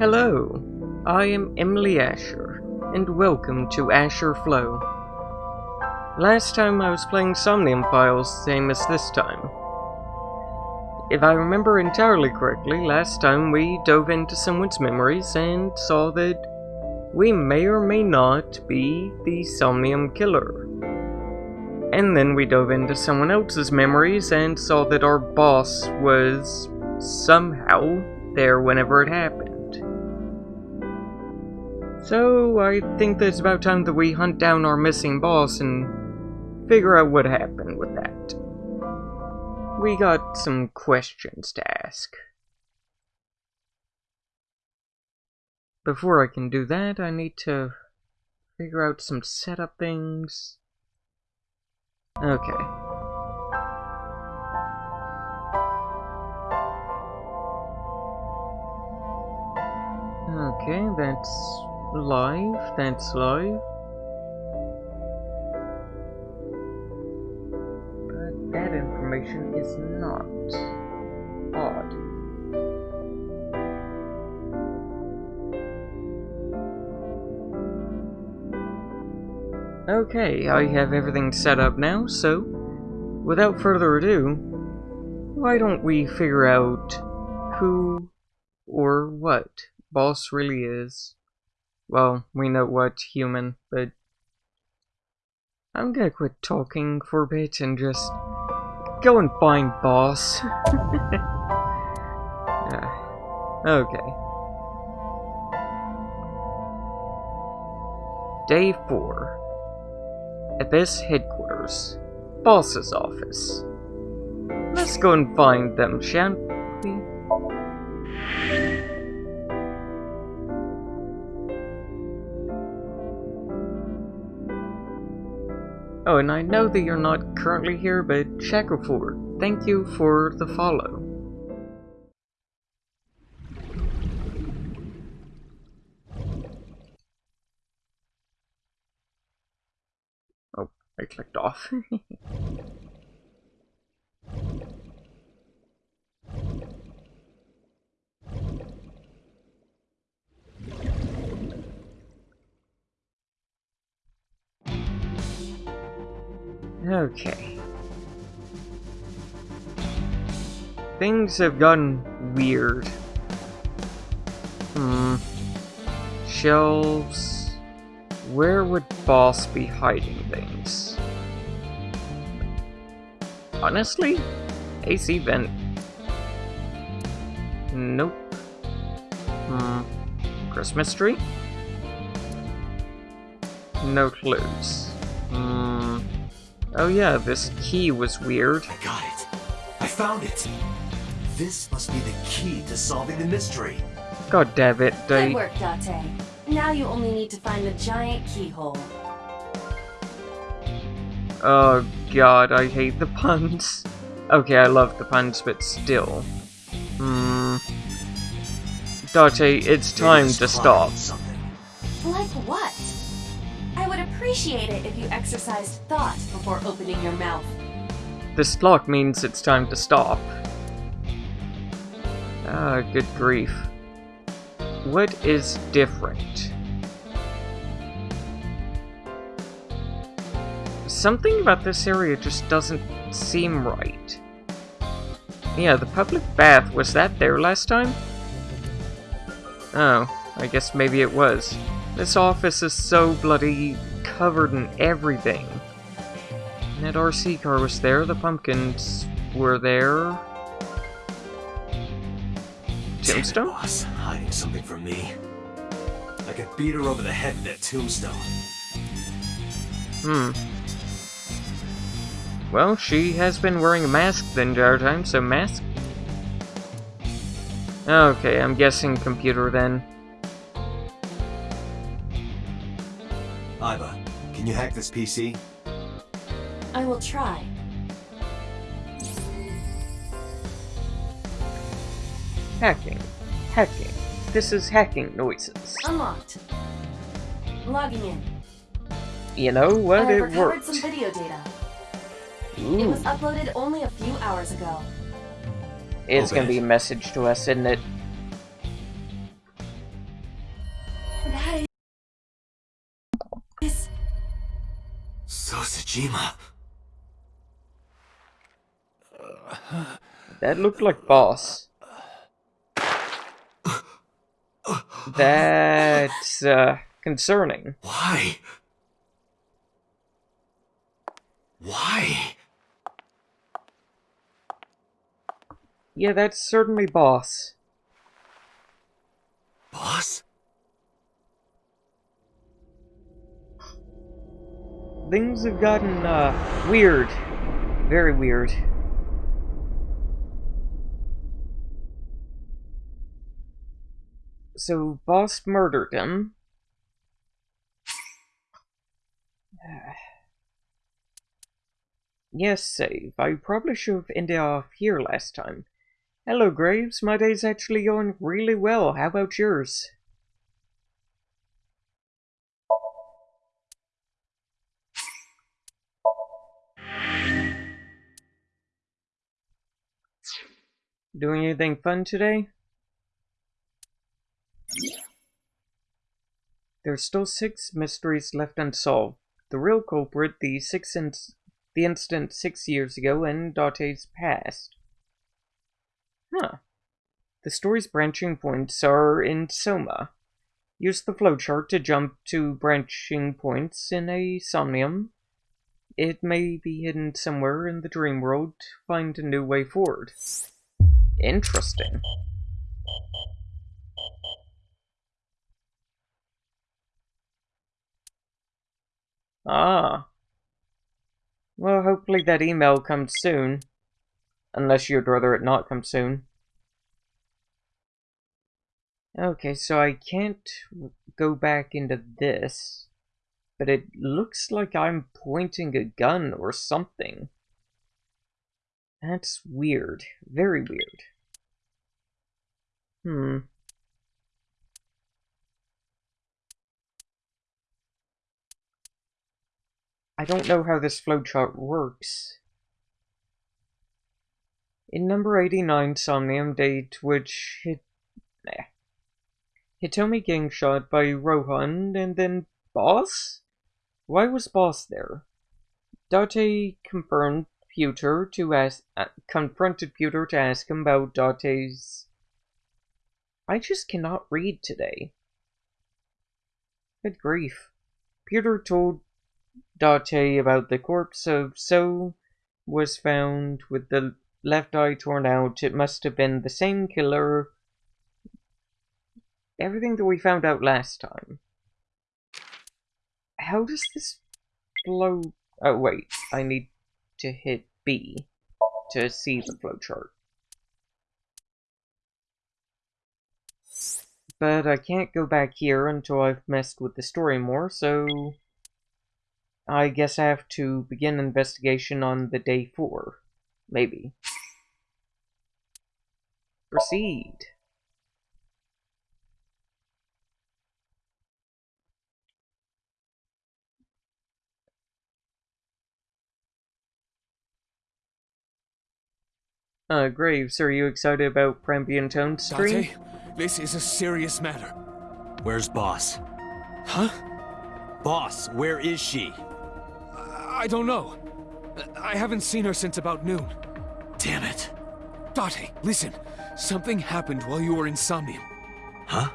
Hello, I am Emily Asher, and welcome to Asher Flow. Last time I was playing Somnium Files, same as this time. If I remember entirely correctly, last time we dove into someone's memories and saw that we may or may not be the Somnium Killer. And then we dove into someone else's memories and saw that our boss was somehow there whenever it happened. So I think that it's about time that we hunt down our missing boss and figure out what happened with that. We got some questions to ask. Before I can do that, I need to figure out some setup things. Okay. Okay, that's live, that's live. But that information is not. Odd. Okay, I have everything set up now, so without further ado, why don't we figure out who or what boss really is? Well, we know what human, but I'm gonna quit talking for a bit and just go and find boss. yeah. Okay. Day 4. At Abyss headquarters. Boss's office. Let's go and find them, shan't Oh, and I know that you're not currently here, but Shackleford, thank you for the follow. Oh, I clicked off. Okay. Things have gotten weird. Hmm. Shelves. Where would Boss be hiding things? Honestly? AC vent. Nope. Hmm. Christmas tree? No clues. Hmm. Oh yeah, this key was weird. I got it. I found it. This must be the key to solving the mystery. God damn it, they... Good work, Date. Now you only need to find the giant keyhole. Oh god, I hate the puns. Okay, I love the puns, but still. Hmm... Date, it's time to stop. Something. Like what? Appreciate it if you exercised thought before opening your mouth. This clock means it's time to stop. Ah, good grief. What is different? Something about this area just doesn't seem right. Yeah, the public bath, was that there last time? Oh, I guess maybe it was. This office is so bloody covered in everything. And that RC car was there, the pumpkins were there. Damn it, Tombstone? boss, hiding something from me. I could beat her over the head with that tombstone. Hmm. Well, she has been wearing a mask the entire time, so mask? Okay, I'm guessing computer then. Aiba, you hack this PC? I will try. Hacking. Hacking. This is hacking noises. Unlocked. Logging in. You know what? I it worked. some video data. Ooh. It was uploaded only a few hours ago. It's gonna be a message to us, isn't it? That is so Sejima. That looked like boss. That's uh, concerning. Why? Why? Yeah, that's certainly boss. Boss? Things have gotten uh, weird. Very weird. So, boss murdered him. Yes, save. I probably should have ended off here last time. Hello, Graves. My day's actually going really well. How about yours? Doing anything fun today? There's still six mysteries left unsolved. The real culprit, the six the incident six years ago, and Date's past. Huh. The story's branching points are in Soma. Use the flowchart to jump to branching points in a Somnium. It may be hidden somewhere in the dream world. Find a new way forward. Interesting. Ah. Well, hopefully that email comes soon. Unless you'd rather it not come soon. Okay, so I can't go back into this. But it looks like I'm pointing a gun or something. That's weird. Very weird. Hmm. I don't know how this flowchart works. In number 89 Somnium date, which hit... Nah. Hitomi getting shot by Rohan, and then Boss? Why was Boss there? Date confirmed Pewter to ask, uh, confronted Pewter to ask him about Dante's. I just cannot read today. Good grief. Pewter told Date about the corpse of So was found with the left eye torn out. It must have been the same killer. Everything that we found out last time. How does this blow? Oh, wait. I need to hit B to see the flowchart. But I can't go back here until I've messed with the story more, so... I guess I have to begin investigation on the day four. Maybe. Proceed. Uh, Graves, are you excited about Prambian Tone stream? Dante, this is a serious matter. Where's Boss? Huh? Boss, where is she? I don't know. I haven't seen her since about noon. Damn it. Date, listen. Something happened while you were in Somnium. Huh?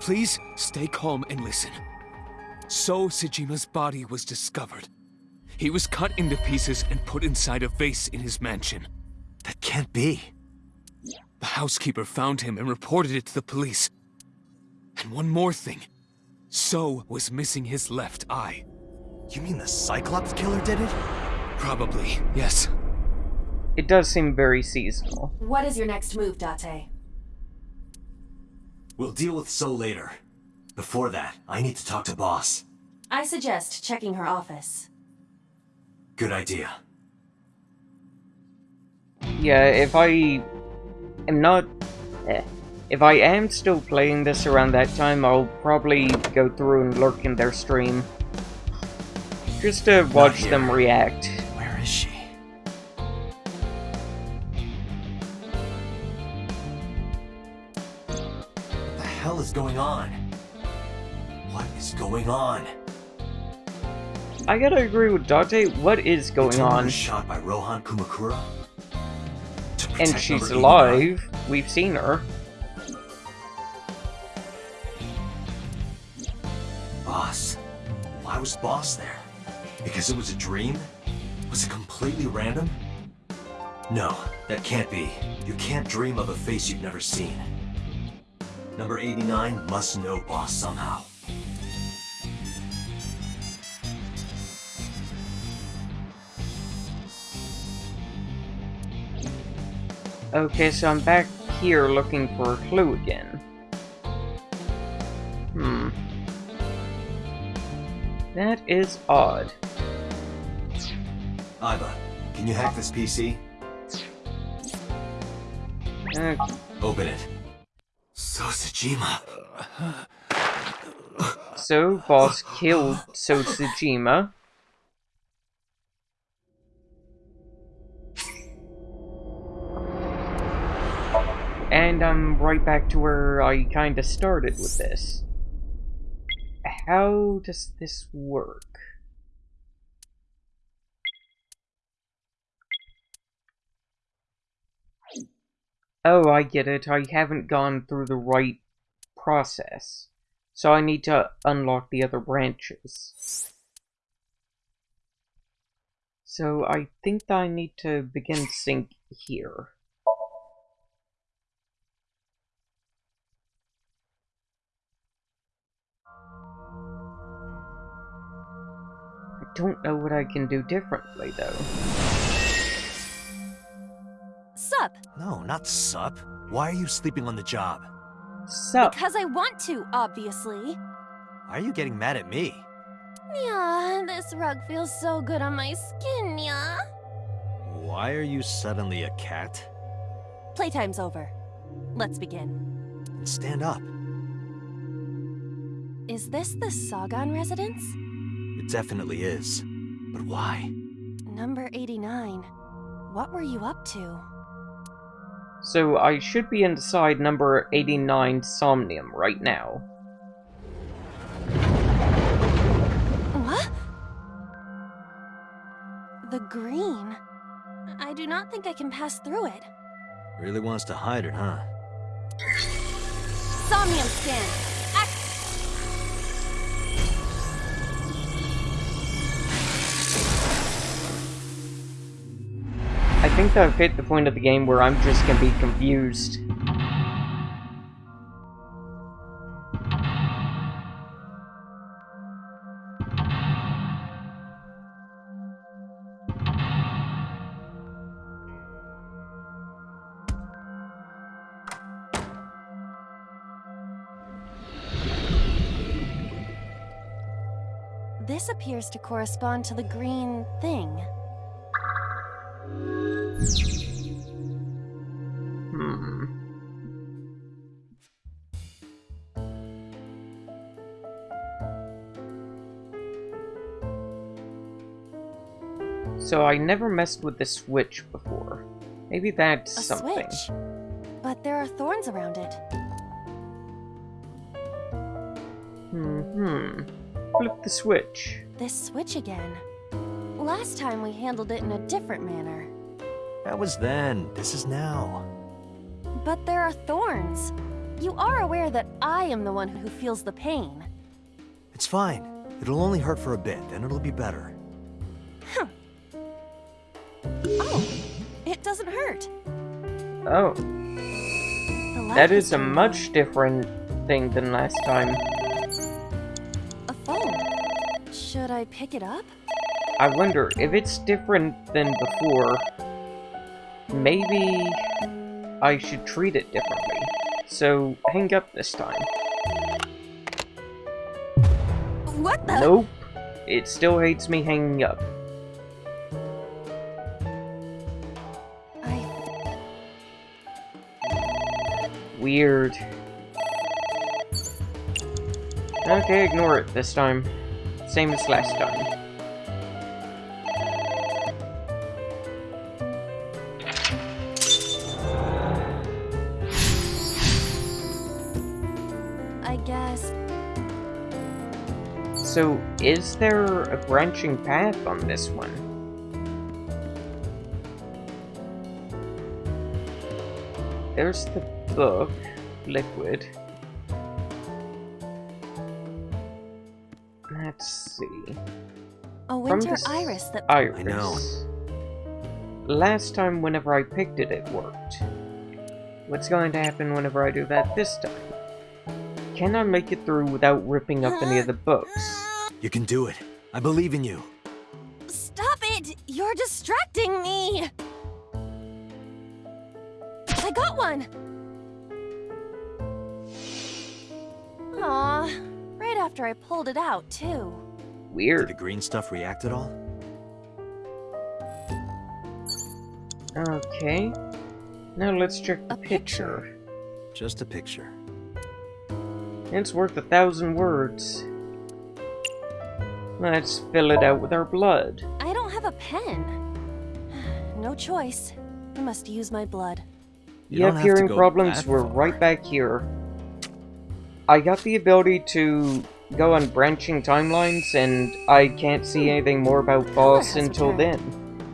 Please stay calm and listen. So Sejima's body was discovered. He was cut into pieces and put inside a vase in his mansion. That can't be. The housekeeper found him and reported it to the police. And one more thing. So was missing his left eye. You mean the Cyclops killer did it? Probably, yes. It does seem very seasonal. what is your next move, Date? We'll deal with So later. Before that, I need to talk to Boss. I suggest checking her office. Good idea. Yeah, if I am not... Eh, if I am still playing this around that time, I'll probably go through and lurk in their stream. Just to watch them react. Where is she? What the hell is going on? What is going on? I gotta agree with Dante. What is going on? shot by Rohan Kumakura. To And protect she's number 89. alive. We've seen her. Boss. Why was Boss there? Because it was a dream? Was it completely random? No, that can't be. You can't dream of a face you've never seen. Number 89 must know Boss somehow. Okay, so I'm back here looking for a clue again. Hmm. That is odd. Aiba, can you hack this PC? Uh, Open it. So Sejima. so, boss killed Sejima. And I'm right back to where I kinda started with this. How does this work? Oh, I get it. I haven't gone through the right process. So I need to unlock the other branches. So I think I need to begin sync here. Don't know what I can do differently though. Sup? No, not sup. Why are you sleeping on the job? Sup? Because I want to, obviously. Why are you getting mad at me? Yeah, this rug feels so good on my skin, yeah. Why are you suddenly a cat? Playtime's over. Let's begin. Stand up. Is this the Sagan residence? It definitely is. But why? Number 89. What were you up to? So I should be inside number 89 Somnium right now. What? The green. I do not think I can pass through it. Really wants to hide it, huh? Somnium scan. Think that I've hit the point of the game where I'm just gonna be confused. This appears to correspond to the green thing. Hmm. So I never messed with the switch before. Maybe that's A something. switch. But there are thorns around it. Hmm. Flip the switch. This switch again. Last time we handled it in a different manner. That was then. This is now. But there are thorns. You are aware that I am the one who feels the pain. It's fine. It'll only hurt for a bit, then it'll be better. Huh. Oh, it doesn't hurt. Oh, The light that has is a much different thing than last time. A phone. Should I pick it up? I wonder if it's different than before. Maybe I should treat it differently. So hang up this time. What the? Nope. It still hates me hanging up. I Weird. Okay, ignore it this time. Same as last time. So, is there a branching path on this one? There's the book, Liquid. Let's see. A From winter this iris that Iris. I know. Last time, whenever I picked it, it worked. What's going to happen whenever I do that this time? Can I make it through without ripping up any of the books? You can do it. I believe in you. Stop it! You're distracting me! I got one! Aw, right after I pulled it out, too. Weird. Did Weird. the green stuff react at all? Okay. Now let's check the A picture. picture. Just a picture. It's worth a thousand words. Let's fill it out with our blood. I don't have a pen. No choice. I must use my blood. You You don't have have hearing problems, that we're far. right back here. I got the ability to go on branching timelines, and I can't see hmm. anything more about Boss until then.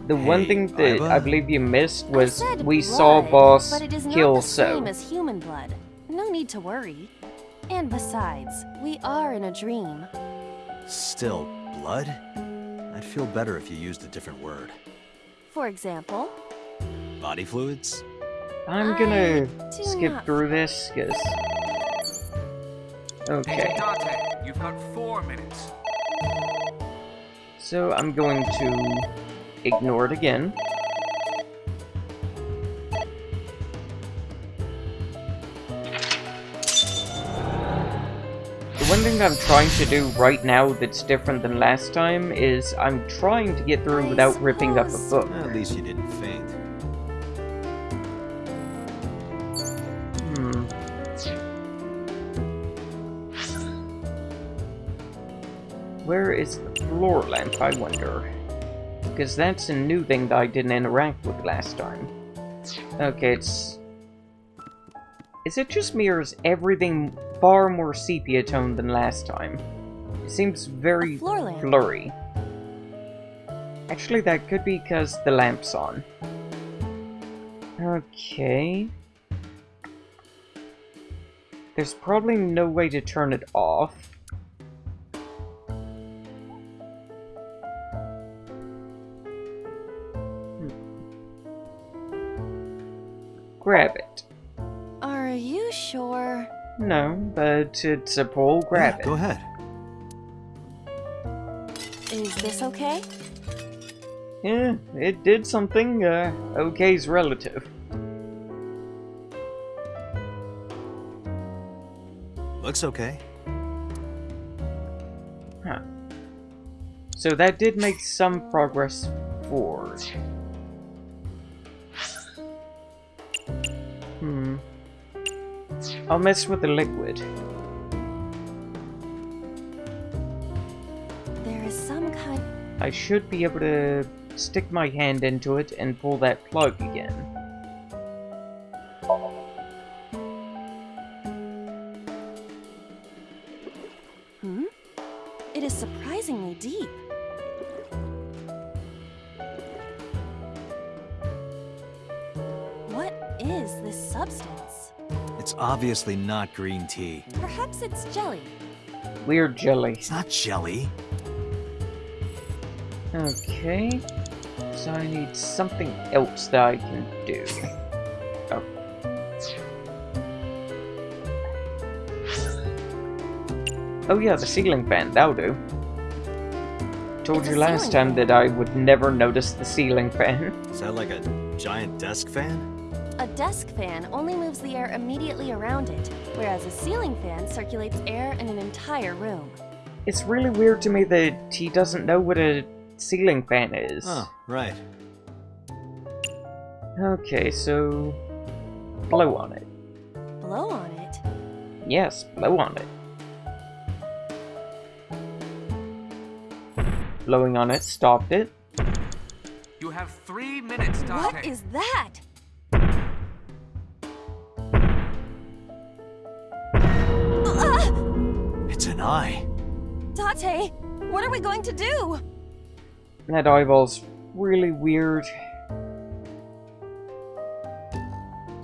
The one thing that Aiba? I believe you missed was we blood, saw Boss but it is not kill the So. same as human blood. No need to worry. And besides, we are in a dream. Still, blood? I'd feel better if you used a different word. For example, Body fluids? I'm gonna skip not- through this, cause... Okay, Agent you've got four minutes. so I'm going to ignore it again. One thing I'm trying to do right now that's different than last time is I'm trying to get through without ripping up a book. At least you didn't faint. Hmm. Where is the floor lamp, I wonder? Because that's a new thing that I didn't interact with last time. Okay, it's... Is it just me or is everything far more sepia toned than last time? It seems very blurry. Actually, that could be because the lamp's on. Okay. There's probably no way to turn it off. Hmm. Grab it. Are you sure? No, but it's a pole, grab Yeah, it. Go ahead. Is this okay? Yeah, it did something. Uh, okay's relative. Looks okay. Huh. So that did make some progress forward. Hmm. I'll mess with the liquid. There is some kind. I should be able to stick my hand into it and pull that plug again. It's obviously not green tea. Perhaps it's jelly. Weird jelly. It's not jelly. Okay. So I need something else that I can do. Oh. Oh yeah, the ceiling fan, that'll do. Told It's you last time fan. that I would never notice the ceiling fan. Is that like a giant desk fan? A desk fan only moves the air immediately around it, whereas a ceiling fan circulates air in an entire room. It's really weird to me that he doesn't know what a ceiling fan is. Oh, right. Okay, so... Blow on it. Blow on it. Yes, blow on it. Blowing on it stopped it. You have three minutes, Dante. What is that? Ah! It's an eye. Date, what are we going to do? That eyeball's really weird.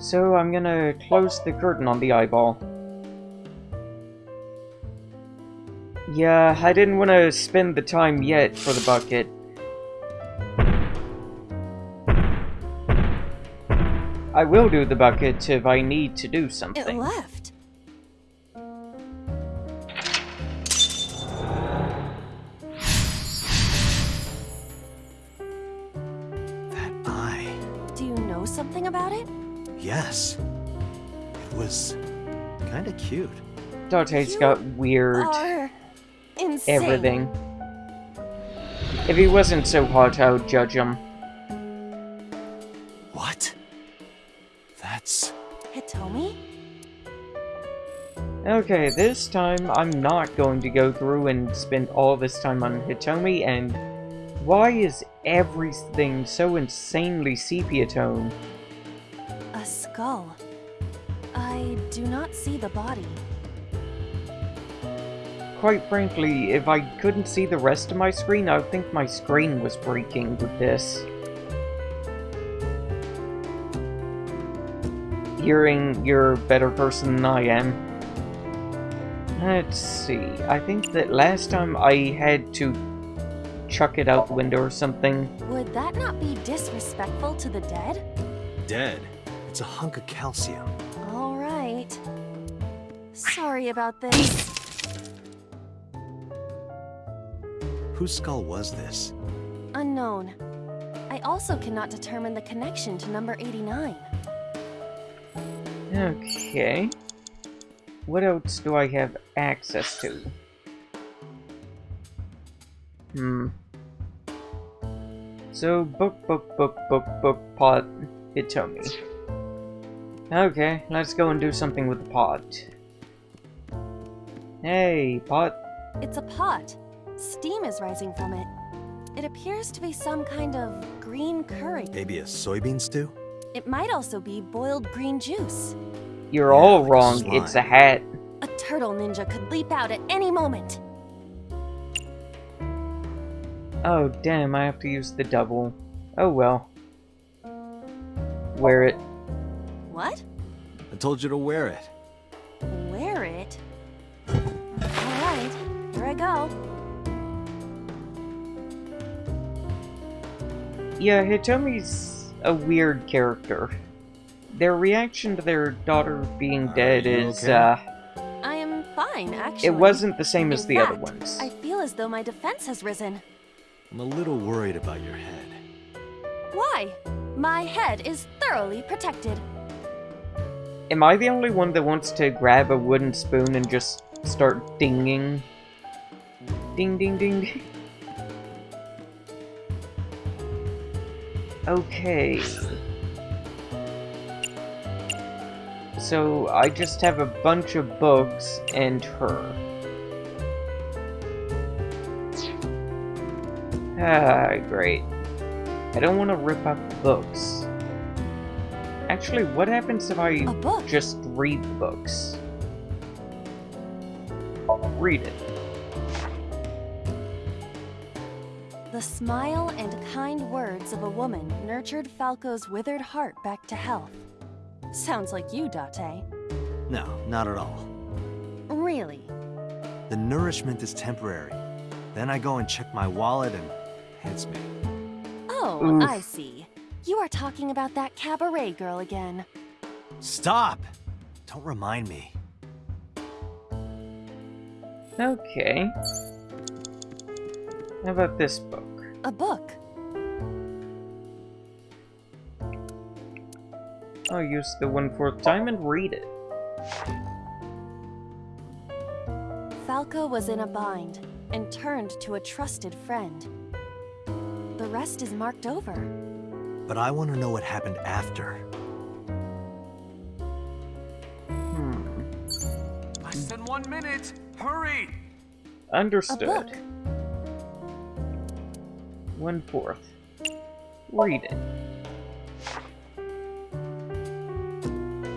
So I'm gonna close the curtain on the eyeball. Yeah, I didn't want to spend the time yet for the bucket. I will do the bucket if I need to do something. It something. left. That eye. Do you know something about it? Yes. It was kinda cute. Date's You got weird everything. If he wasn't so hot, I would judge him. Hitomi? Okay, this time I'm not going to go through and spend all this time on Hitomi, and why is everything so insanely sepia tone? A skull. I do not see the body. Quite frankly, if I couldn't see the rest of my screen, I would think my screen was breaking with this. Hearing you're a better person than I am. Let's see, I think that last time I had to chuck it out the window or something. Would that not be disrespectful to the dead? dead. It's a hunk of calcium. All right. Sorry about this. Whose skull was this? Unknown. I also cannot determine the connection to number 89. Okay. What else do I have access to? Hmm. So, book, book, book, book, book, pot, Hitomi. Okay, let's go and do something with the pot. Hey, pot. It's a pot. Steam is rising from it. It appears to be some kind of green curry. Maybe a soybean stew? It might also be boiled green juice. You're Yeah, all like wrong, slime. it's a hat. A turtle ninja could leap out at any moment. Oh, damn, I have to use the double. Oh well. Wear it. What? I told you to wear it. Wear it? Alright, here I go. Yeah, Hitomi's a weird character. Their reaction to their daughter being Are dead is, okay? uh, I am fine, actually. it wasn't the same as In the other ones. I feel as though my defense has risen. I'm a little worried about your head. Why? My head is thoroughly protected. Am I the only one that wants to grab a wooden spoon and just start dinging? Ding Ding, ding, ding. Okay. So, I just have a bunch of books and her. Ah, great. I don't want to rip up books. Actually, what happens if I just read the books? Read it. The smile and kind words of a woman nurtured Falco's withered heart back to health. Sounds like you, Date. No, not at all. Really? The nourishment is temporary. Then I go and check my wallet and hits me. Oh, Oof. I see. You are talking about that cabaret girl again. Stop! Don't remind me. Okay. How about this book? A book. I'll use the one-fourth time and read it. Falco was in a bind and turned to a trusted friend. The rest is marked over. But I want to know what happened after. Hmm. Less than one minute. Hurry! A Understood. Book. One-fourth. Read it.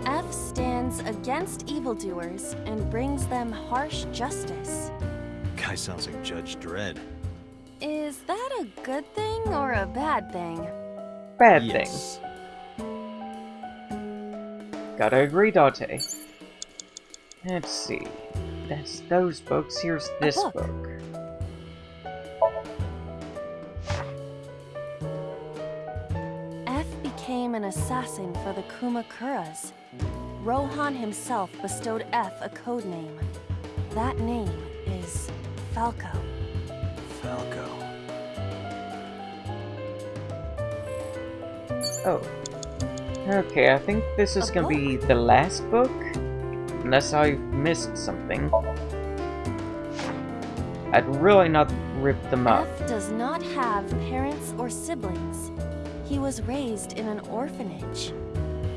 F stands against evildoers and brings them harsh justice. guy sounds like Judge Dredd. Is that a good thing or a bad thing? Bad yes. thing. Gotta agree, Dante. Let's see. That's those books. Here's this book. book. Became an assassin for the Kumakuras. Rohan himself bestowed F a code name. That name is Falco. Falco. Oh. Okay, I think this is A gonna be the last book. Unless I've missed something. I'd really not rip them up. F does not have parents or siblings. He was raised in an orphanage.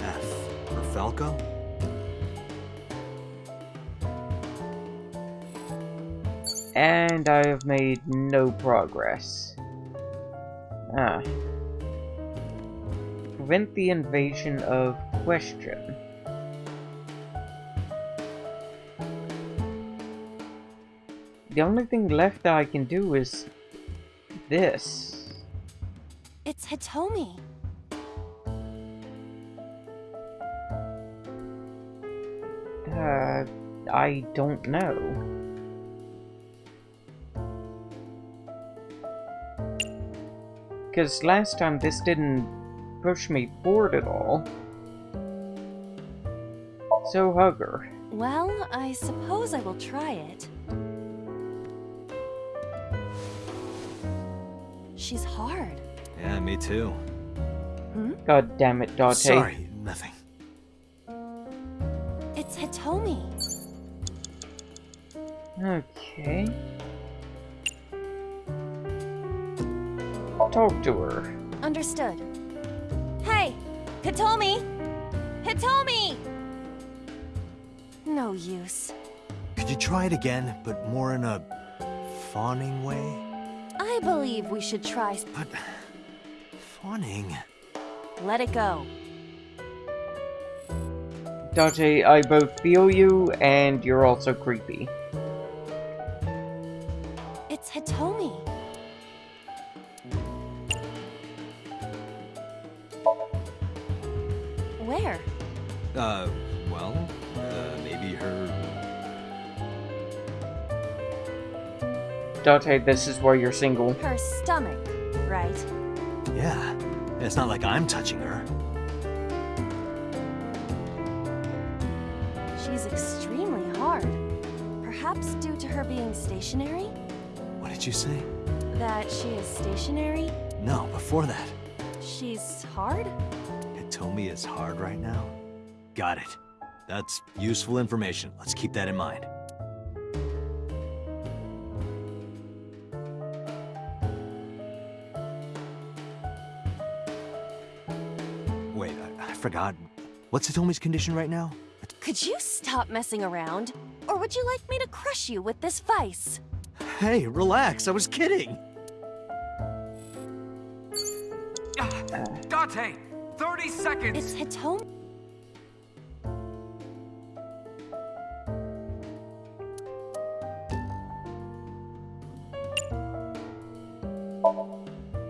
F for Falco? And I have made no progress. Ah. Prevent the invasion of question. The only thing left that I can do is this. It's Hitomi. Uh, I don't know. Because last time this didn't push me forward at all. So, hug her. Well, I suppose I will try it. She's hard. Yeah, me too. Hmm? God damn it, Dante. Sorry, nothing. It's Hitomi. Okay. Talk to her. Understood. Hey! Hitomi! Hitomi! No use. Could you try it again, but more in a fawning way? I believe we should try. But fawning. Let it go. Dante, I both feel you, and you're also creepy. It's Hitomi. Where? Uh, well, uh, maybe her. Dante, this is where you're single. Her stomach, right? Yeah. It's not like I'm touching her. She's extremely hard. Perhaps due to her being stationary? What did you say? That she is stationary? No, before that. She's hard? Hitomi is hard right now? Got it. That's useful information. Let's keep that in mind. Forgot. What's Hitomi's condition right now? Could you stop messing around? Or would you like me to crush you with this vice? Hey, relax. I was kidding. Dante! 30 seconds! It's Hitomi.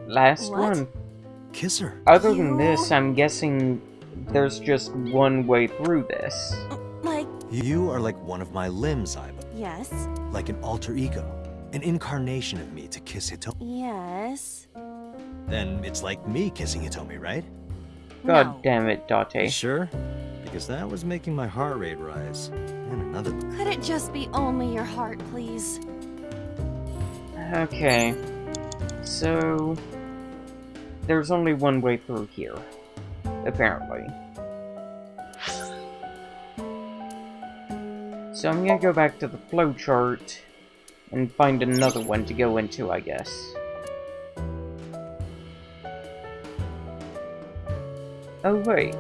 Last What? one. Kiss her. Other than this, I'm guessing there's just one way through this. Like, You are like one of my limbs, Aiba. yes, Like an alter ego. An incarnation of me to kiss Hitomi. yes. Then it's like me kissing Hitomi, right? God no. damn it, Dante. Sure? Because that was making my heart rate rise. And another. Could it just be only your heart, please? Okay. So... There's only one way through here. Apparently. So I'm gonna go back to the flowchart and find another one to go into, I guess. Oh, wait.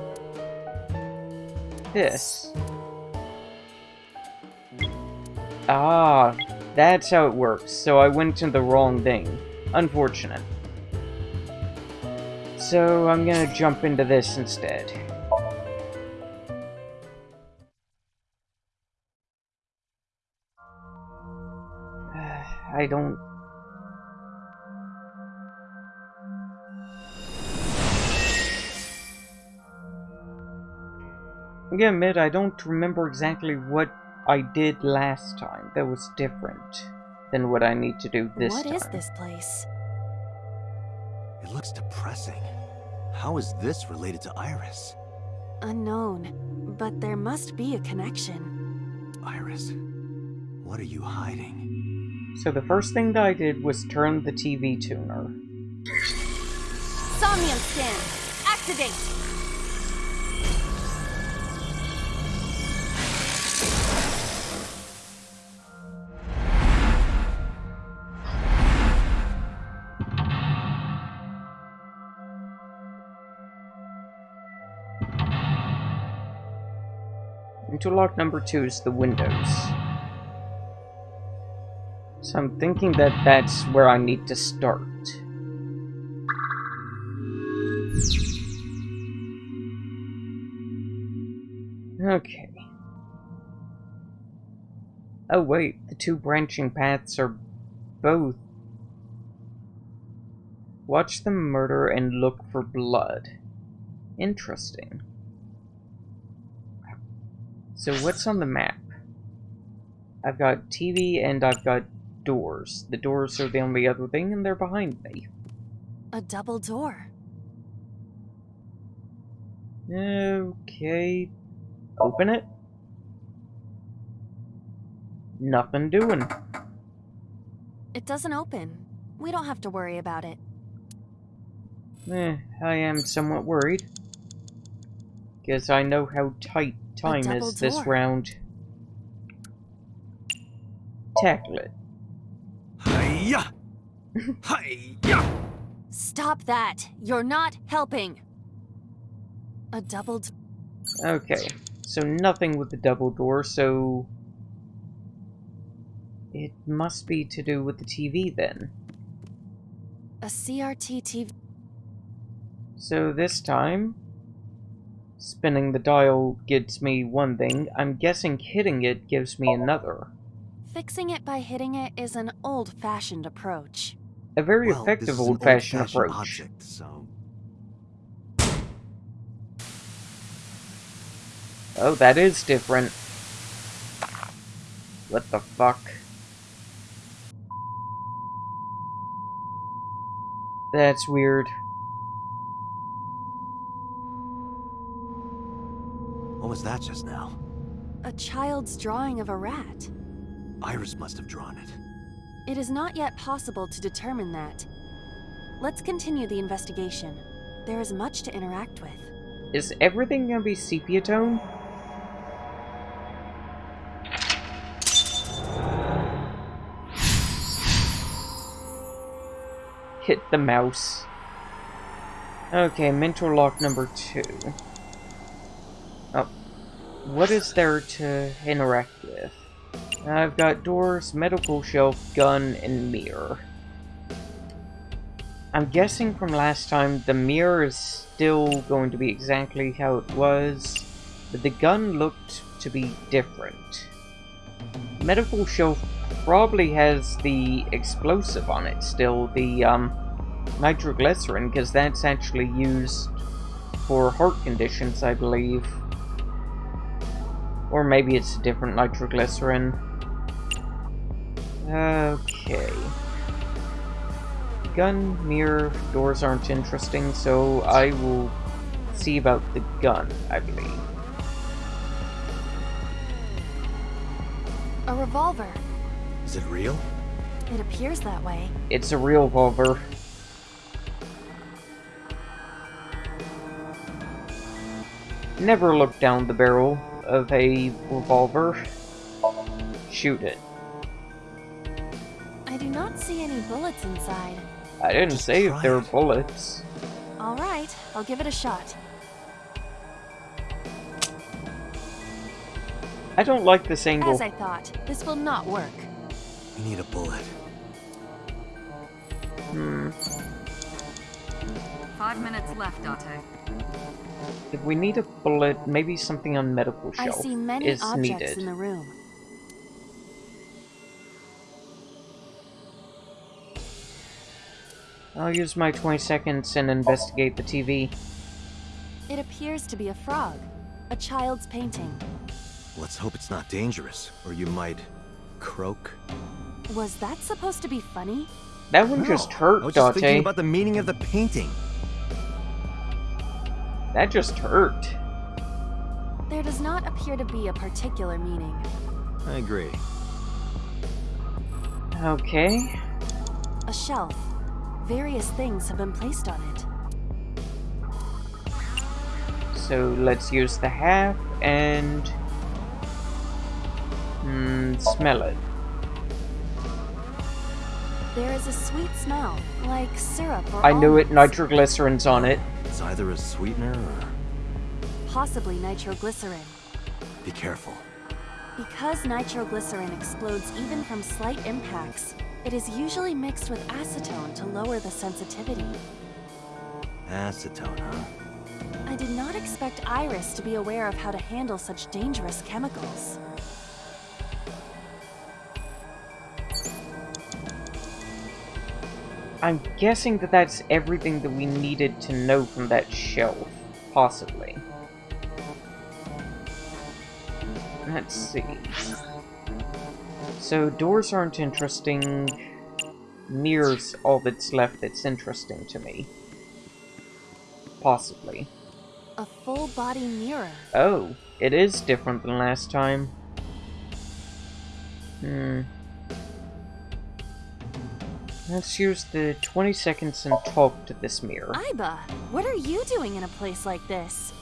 This. Ah, that's how it works. So I went to the wrong thing. Unfortunate. So I'm gonna jump into this instead. I don't... I gotta admit, I don't remember exactly what I did last time that was different than what I need to do this What time. is this place? It looks depressing. How is this related to Iris? Unknown, but there must be a connection. Iris, what are you hiding? So the first thing that I did was turn the TV tuner. Somnium scan! Activate! Interlock number two is the windows. So I'm thinking that that's where I need to start. Okay. Oh wait, the two branching paths are both. Watch the murder and look for blood. Interesting. So what's on the map? I've got TV and I've got doors. The doors are the only other thing and they're behind me. A double door. Okay. Open it. Nothing doing. It doesn't open. We don't have to worry about it. Eh, I am somewhat worried. Because I know how tight time double is this round. Tackle it. Hiya! Hiya! Stop that! You're not helping! A double Okay, so nothing with the double door, so... It must be to do with the TV then. a CRT TV. So this time, spinning the dial gives me one thing. I'm guessing hitting it gives me another. Fixing it by hitting it is an old-fashioned approach. A very Well, effective old-fashioned old-fashioned approach. Object, so Oh, that is different. What the fuck? That's weird. Was that just now? A child's drawing of a rat. Iris must have drawn it. It is not yet possible to determine that. Let's continue the investigation. There is much to interact with. Is everything gonna be sepia tone? Hit the mouse. Okay, mental lock number two. What is there to interact with? I've got doors, medical shelf, gun, and mirror. I'm guessing from last time the mirror is still going to be exactly how it was, but the gun looked to be different. Medical shelf probably has the explosive on it still, the um, nitroglycerin, because that's actually used for heart conditions, I believe. Or maybe it's a different nitroglycerin. Okay. Gun, mirror, doors aren't interesting, so I will see about the gun, I believe. A revolver. Is it real? It appears that way. It's a real revolver. Never look down the barrel of a revolver. Shoot it. I do not see any bullets inside. I didn't Just say if try there were bullets. Alright, I'll give it a shot. I don't like this angle. As I thought, this will not work. We need a bullet. Hmm. Five minutes left, Date. If we need a bullet, maybe something on medical I see many is objects needed. in the room. I'll use my 20 seconds and investigate the TV. It appears to be a frog. A child's painting. Let's hope it's not dangerous, or you might croak. Was that supposed to be funny? That one No, just hurt, I was just thinking about the meaning of the painting. That just hurt. There does not appear to be a particular meaning. I agree. Okay. A shelf. Various things have been placed on it. So let's use the half and mm, smell it. There is a sweet smell, like syrup or I knew it. Nitroglycerin's on it. It's either a sweetener or... Possibly nitroglycerin. Be careful. Because nitroglycerin explodes even from slight impacts, it is usually mixed with acetone to lower the sensitivity. Acetone, huh? I did not expect Iris to be aware of how to handle such dangerous chemicals. I'm guessing that that's everything that we needed to know from that shelf. Possibly. Let's see. So, doors aren't interesting. Mirrors all that's left that's interesting to me. Possibly. A full body mirror. Oh, it is different than last time. Hmm. Let's use the 20 seconds and talk to this mirror. Aiba, what are you doing in a place like this?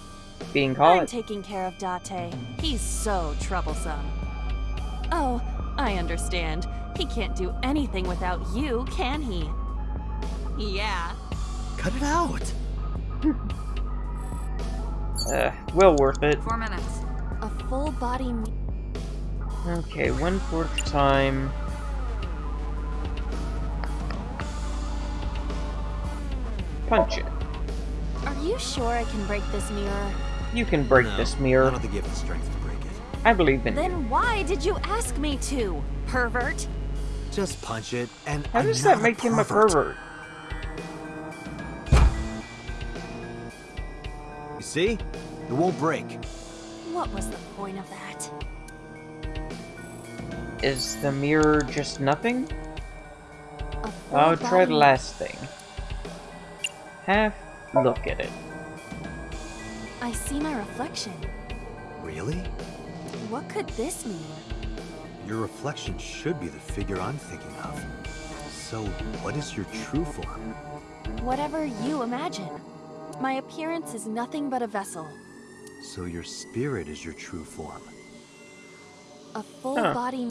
Being I'm taking care of Date. He's so troublesome. Oh, I understand. He can't do anything without you, can he? Yeah. Cut it out! Uh, well worth it. Four minutes. A full body Okay, one fourth time. Punch it. Are you sure I can break this mirror? You can break No, this I mirror. don't think you have the strength to break it. I believe in you. Then why did you ask me to, pervert? Just punch it, and How I'm does that make him a pervert. pervert? You see? It won't break. What was the point of that? Is the mirror just nothing? I'll try the last thing. Half look at it. I see my reflection. Really? What could this mean? Your reflection should be the figure I'm thinking of. So, what is your true form? Whatever you imagine. My appearance is nothing but a vessel. So your spirit is your true form. A full Huh. body.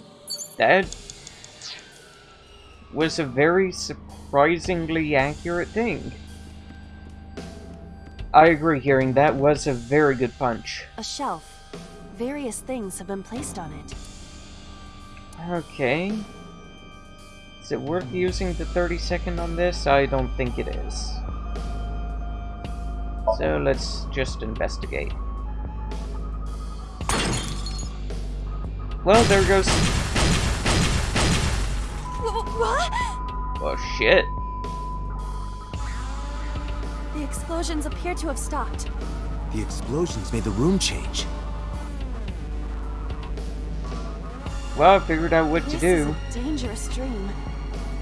That was a very surprisingly accurate thing. I agree, hearing that was a very good punch. A shelf. Various things have been placed on it. Okay. Is it worth using the 30 second on this? I don't think it is. So let's just investigate. Well, there goes. What? Oh shit. The explosions appear to have stopped. The explosions made the room change. Well, I figured out what to this do. is a dangerous dream.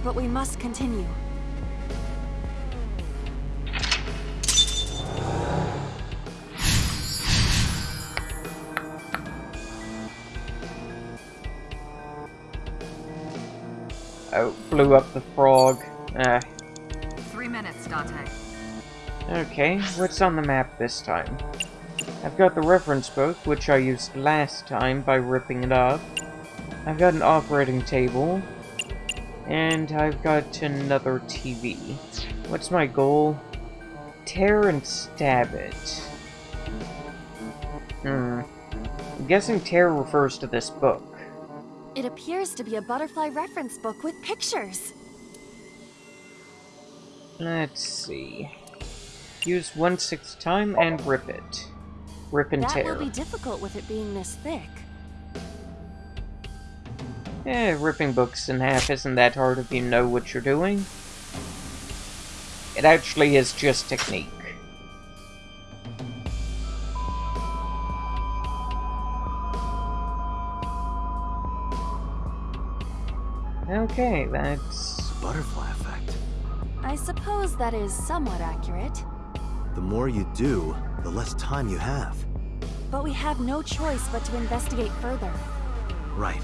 But we must continue. Oh, blew up the frog. Ah, Three minutes, Date. Okay, what's on the map this time? I've got the reference book, which I used last time by ripping it up. I've got an operating table. And I've got another TV. What's my goal? Tear and stab it. Hmm. I'm guessing tear refers to this book. It appears to be a butterfly reference book with pictures. Let's see. Use one sixth time and rip it. Rip and that tear. will be difficult with it being this thick. Eh, ripping books in half isn't that hard if you know what you're doing. It actually is just technique. Okay, that's... Butterfly effect. I suppose that is somewhat accurate. The more you do, the less time you have. But we have no choice but to investigate further. Right.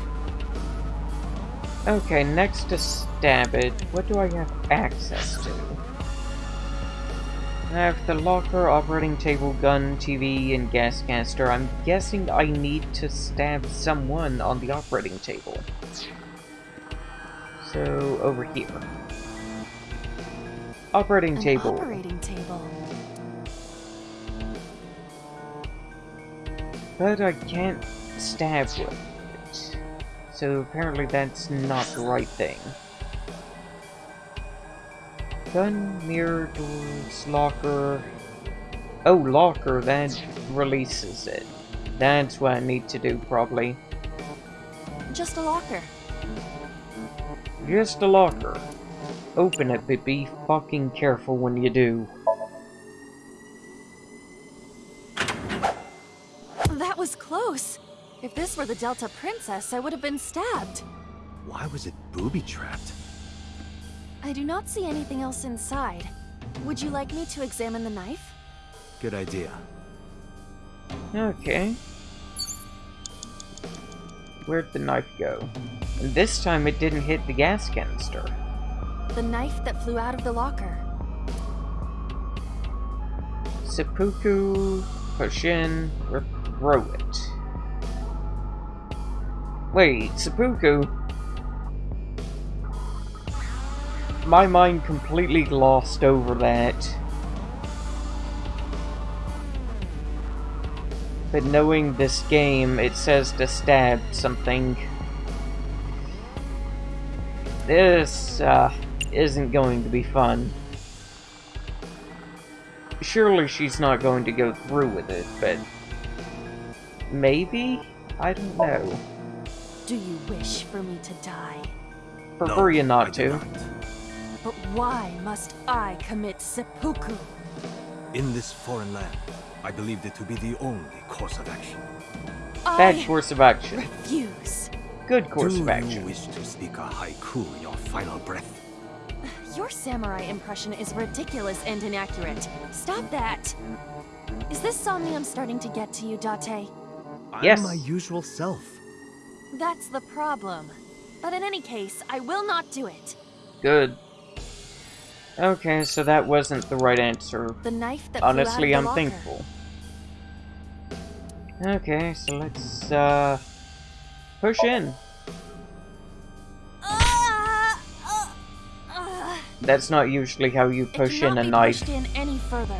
Okay, next to stab it, what do I have access to? I have the locker, operating table, gun, TV, and gas canister. I'm guessing I need to stab someone on the operating table. So, over here. Operating An table. operating table. But I can't stab with it. So apparently that's not the right thing. Gun, mirror, doors, locker... Oh, locker, that releases it. That's what I need to do, probably. Just a locker. Just a locker. Open it, but be fucking careful when you do. That was close. If this were the Delta Princess, I would have been stabbed. Why was it booby-trapped? I do not see anything else inside. Would you like me to examine the knife? Good idea. Okay. Where'd the knife go? And this time it didn't hit the gas canister. The knife that flew out of the locker. Seppuku, push throw it. Wait, Seppuku? My mind completely glossed over that. But knowing this game, it says to stab something. This, uh, isn't going to be fun. Surely she's not going to go through with it, but... Maybe? I don't oh. know. Do you wish for me to die? Prefer you I not do to. not. But why must I commit seppuku? In this foreign land, I believed it to be the only course of action. Bad course of action. refuse. Good course Do of you action. wish to speak a haiku in your final breath? Your samurai impression is ridiculous and inaccurate. Stop that! Is this somnium starting to get to you, Date? Yes. I'm my usual self. That's the problem. But in any case, I will not do it. Good. Okay, so that wasn't the right answer. The knife that Honestly, I'm of the locker. thankful. Okay, so let's, uh... Push in. Ah, ah, ah. That's not usually how you push in a be knife. pushed in any further.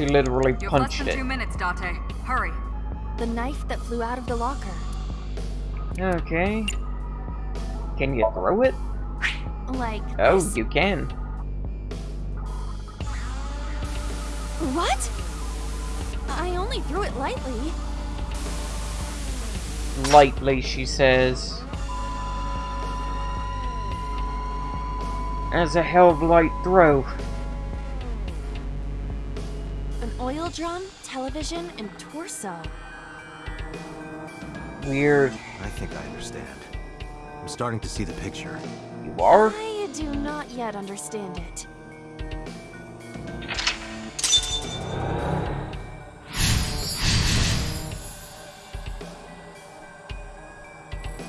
She literally You have less than it. two minutes, Date. Hurry. The knife that flew out of the locker. Okay. Can you throw it? Like Oh, this. you can. What? I only threw it lightly. Lightly, she says. As a hell of light throw. An oil drum, television, and torso. Weird. I think I understand. I'm starting to see the picture. You are? I do not yet understand it.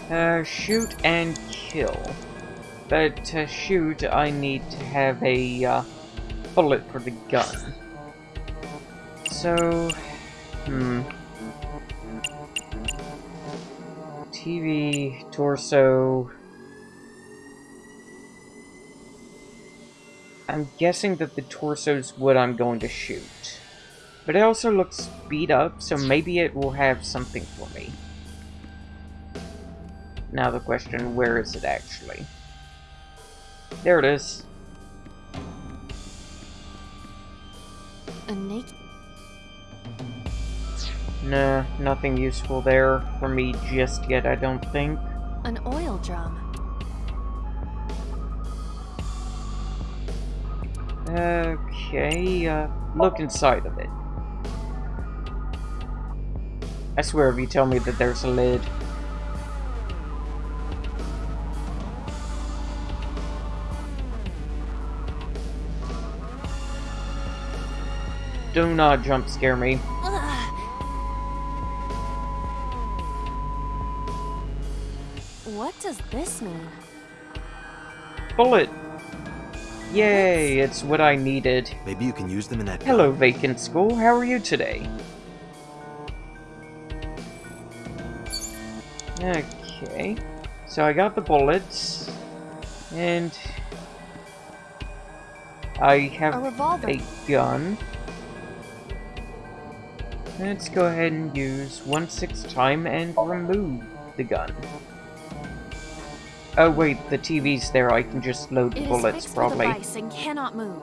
Uh, shoot and kill. But to shoot, I need to have a uh, bullet for the gun. So, hmm. TV, torso. I'm guessing that the torso's what I'm going to shoot. But it also looks beat up, so maybe it will have something for me. Now the question, where is it actually? There it is. A naked. Nah, nothing useful there for me just yet, I don't think. An oil drum. Okay, uh, look inside of it. I swear if you tell me that there's a lid. Do not jump scare me. Ugh. What does this mean? Bullet! Yay, it's what I needed. Maybe you can use them in that Hello, gun. vacant school. How are you today? Okay. So I got the bullets. And... I have A revolver. a gun. Let's go ahead and use 1 6 time and remove the gun. Oh wait, the TV's there, I can just load the It is bullets fixed probably. with a vice and cannot move.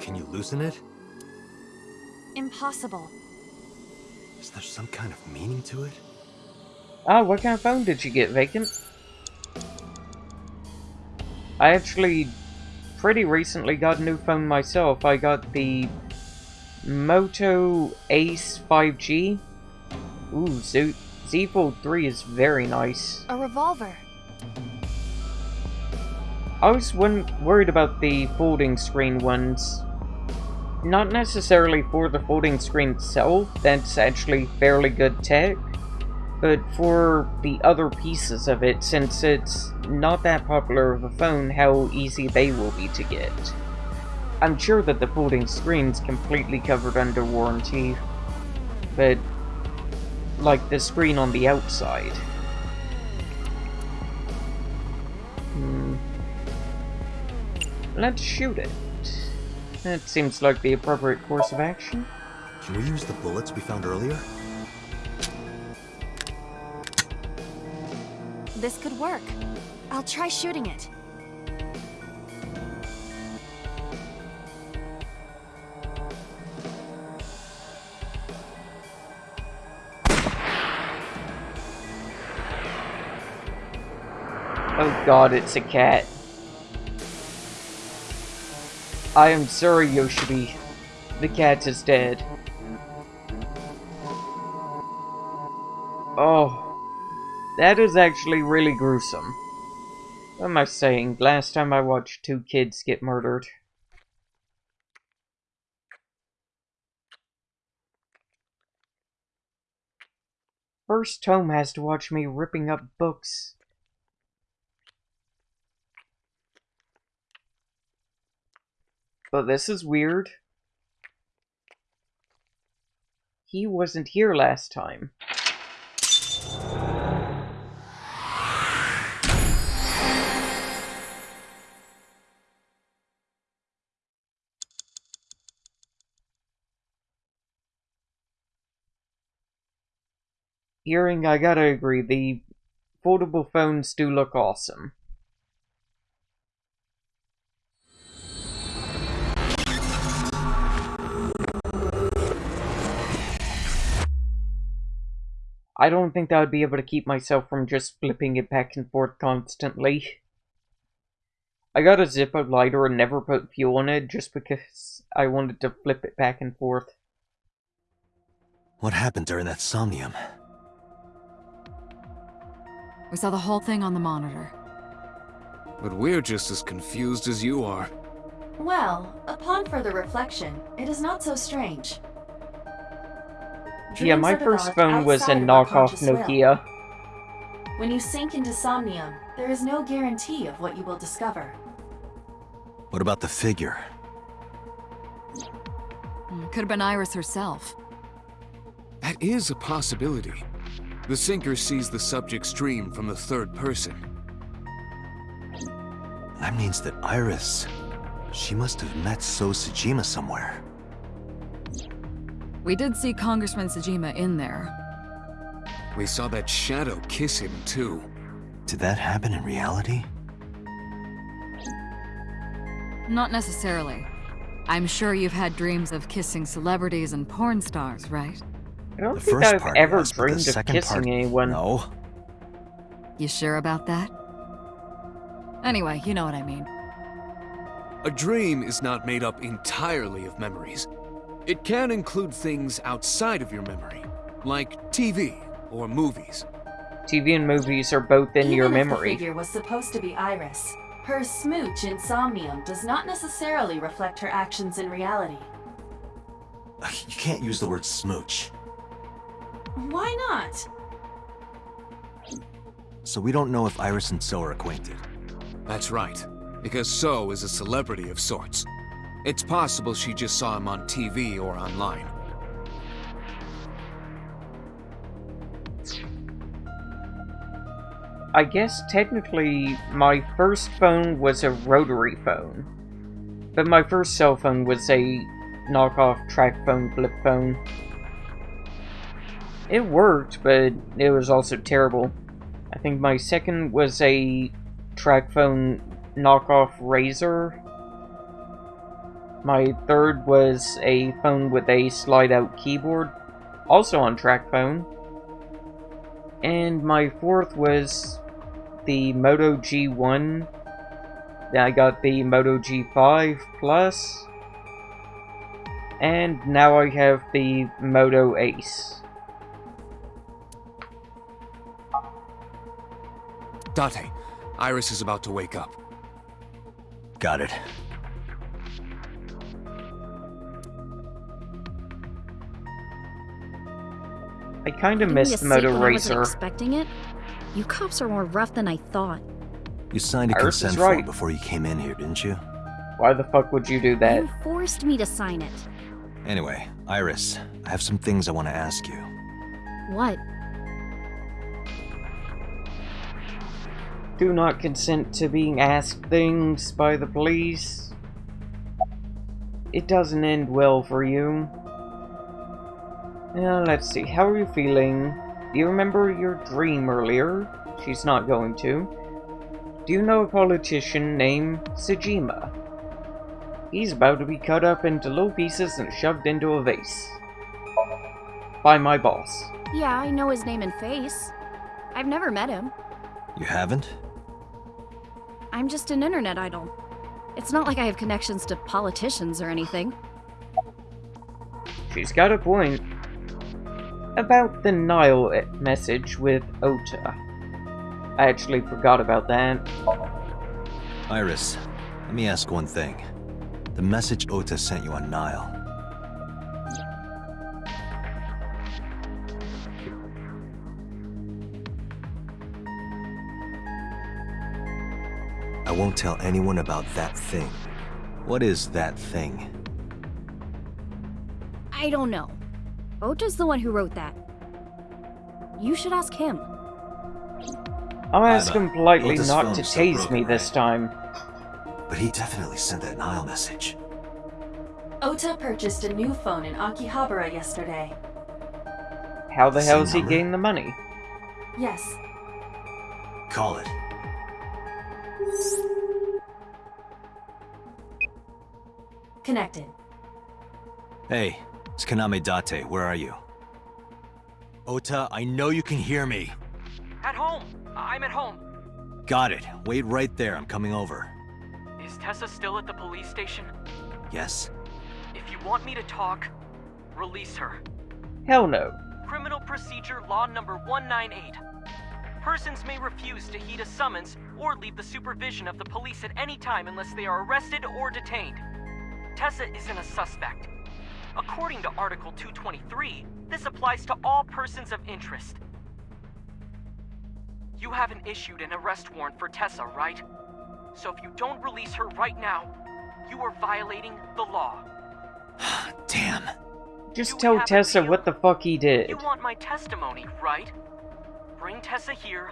Can you loosen it? Impossible. Is there some kind of meaning to it? Ah, what kind of phone did you get, Vacant? I actually pretty recently got a new phone myself. I got the Moto Ace 5G. Ooh, Z, Z Fold 3 is very nice. A revolver. I was worried about the folding screen ones. Not necessarily for the folding screen itself, that's actually fairly good tech, but for the other pieces of it, since it's not that popular of a phone, how easy they will be to get. I'm sure that the folding screen's completely covered under warranty, but like the screen on the outside. Let's shoot it. That seems like the appropriate course of action. Can we use the bullets we found earlier? This could work. I'll try shooting it. Oh god, it's a cat. I am sorry, Yoshibi. The cat is dead. Oh. That is actually really gruesome. What am I saying? Last time I watched two kids get murdered. First Tom has to watch me ripping up books. But this is weird. He wasn't here last time. Hearing, I gotta agree, the foldable phones do look awesome. I don't think I would be able to keep myself from just flipping it back and forth constantly. I got a Zippo lighter and never put fuel in it just because I wanted to flip it back and forth. What happened during that somnium? We saw the whole thing on the monitor. But we're just as confused as you are. Well, upon further reflection, it is not so strange. Yeah, my first phone was a outside of knockoff conscious will. Nokia. When you sink into somnium, there is no guarantee of what you will discover. What about the figure? Hmm, could have been Iris herself. That is a possibility. The sinker sees the subject's dream from the third person. That means that Iris... She must have met So Sejima somewhere. We did see Congressman Sejima in there. We saw that shadow kiss him, too. Did that happen in reality? Not necessarily. I'm sure you've had dreams of kissing celebrities and porn stars, right? I don't The think first I've part ever was, dreamed of kissing part, anyone. No. You sure about that? Anyway, you know what I mean. A dream is not made up entirely of memories. It can include things outside of your memory, like TV or movies. TV and movies are both in Even your if memory. the figure was supposed to be Iris, her smooch insomnium does not necessarily reflect her actions in reality. You can't use the word smooch. Why not? So we don't know if Iris and So are acquainted. That's right, because So is a celebrity of sorts. It's possible she just saw him on TV or online. I guess technically my first phone was a rotary phone. But my first cell phone was a knockoff TracFone flip phone. It worked, but it was also terrible. I think my second was a TracFone knockoff Razor. My third was a phone with a slide out keyboard, also on TracFone. And my fourth was the Moto G1. Then I got the Moto G5 Plus. And now I have the Moto Ace. Date, Iris is about to wake up. Got it. I kinda missed the Moto seat when I wasn't Racer. expecting it? You cops are more rough than I thought. You signed a Iris is consent form right. before you came in here, didn't you? Why the fuck would you do that? You forced me to sign it. Anyway, Iris, I have some things I want to ask you. What? Do not consent to being asked things by the police. It doesn't end well for you. Now, let's see, how are you feeling? Do you remember your dream earlier? She's not going to. Do you know a politician named Sejima? He's about to be cut up into little pieces and shoved into a vase. By my boss. Yeah, I know his name and face. I've never met him. You haven't? I'm just an internet idol. It's not like I have connections to politicians or anything. She's got a point. About the Nile message with Ota. I actually forgot about that. Iris, let me ask one thing. The message Ota sent you on Nile. I won't tell anyone about that thing. What is that thing? I don't know. Ota's the one who wrote that. You should ask him. I'll ask him politely Ota's not to still tase broken, me this time. But he definitely sent that Nile message. Ota purchased a new phone in Akihabara yesterday. How the Same hell's he number? getting the money? Yes, Call it. connected. Hey, it's Kaname Date. Where are you? Ota, I know you can hear me. At home. I'm at home. Got it. Wait right there. I'm coming over. Is Tessa still at the police station? Yes? If you want me to talk, release her. Hell no. Criminal Procedure Law Number 198. Persons may refuse to heed a summons or leave the supervision of the police at any time unless they are arrested or detained. Tessa isn't a suspect. According to Article 223, this applies to all persons of interest. You haven't issued an arrest warrant for Tessa, right? So if you don't release her right now, you are violating the law. Damn. Just You tell Tessa what the fuck he did. You want my testimony, right? Bring Tessa here,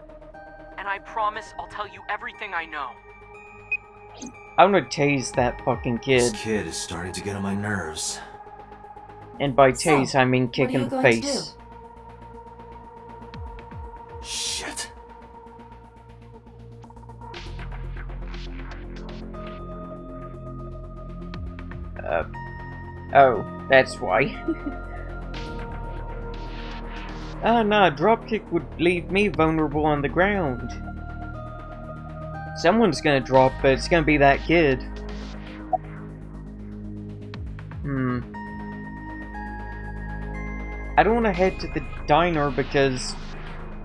and I promise I'll tell you everything I know. I'm gonna tase that fucking kid. This kid is starting to get on my nerves. And by So, tase, I mean kick in the face. Shit. Uh, oh, that's why. Ah, nah, dropkick would leave me vulnerable on the ground. Someone's gonna drop, but it's gonna be that kid. Hmm. I don't want to head to the diner because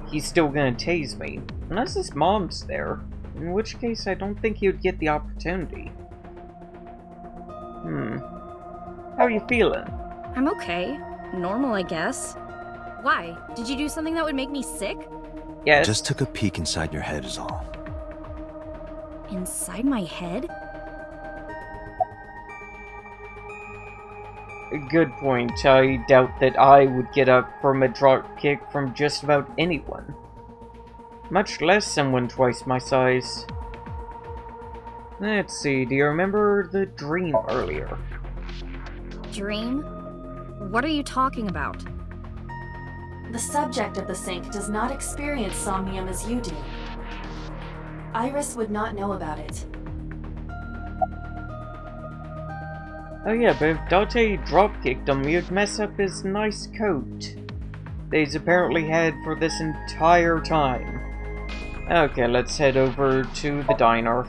he's still gonna tase me. Unless his mom's there. In which case, I don't think he would get the opportunity. Hmm. How are you feeling? I'm okay. Normal, I guess. Why? Did you do something that would make me sick? Yes. Just took a peek inside your head is all. Inside my head? Good point. I doubt that I would get up from a drop kick from just about anyone. Much less someone twice my size. Let's see, do you remember the dream earlier? Dream? What are you talking about? The subject of the sink does not experience somnium as you do. Iris would not know about it. Oh yeah, but if Dante dropkicked him, you'd mess up his nice coat. That he's apparently had for this entire time. Okay, let's head over to the diner.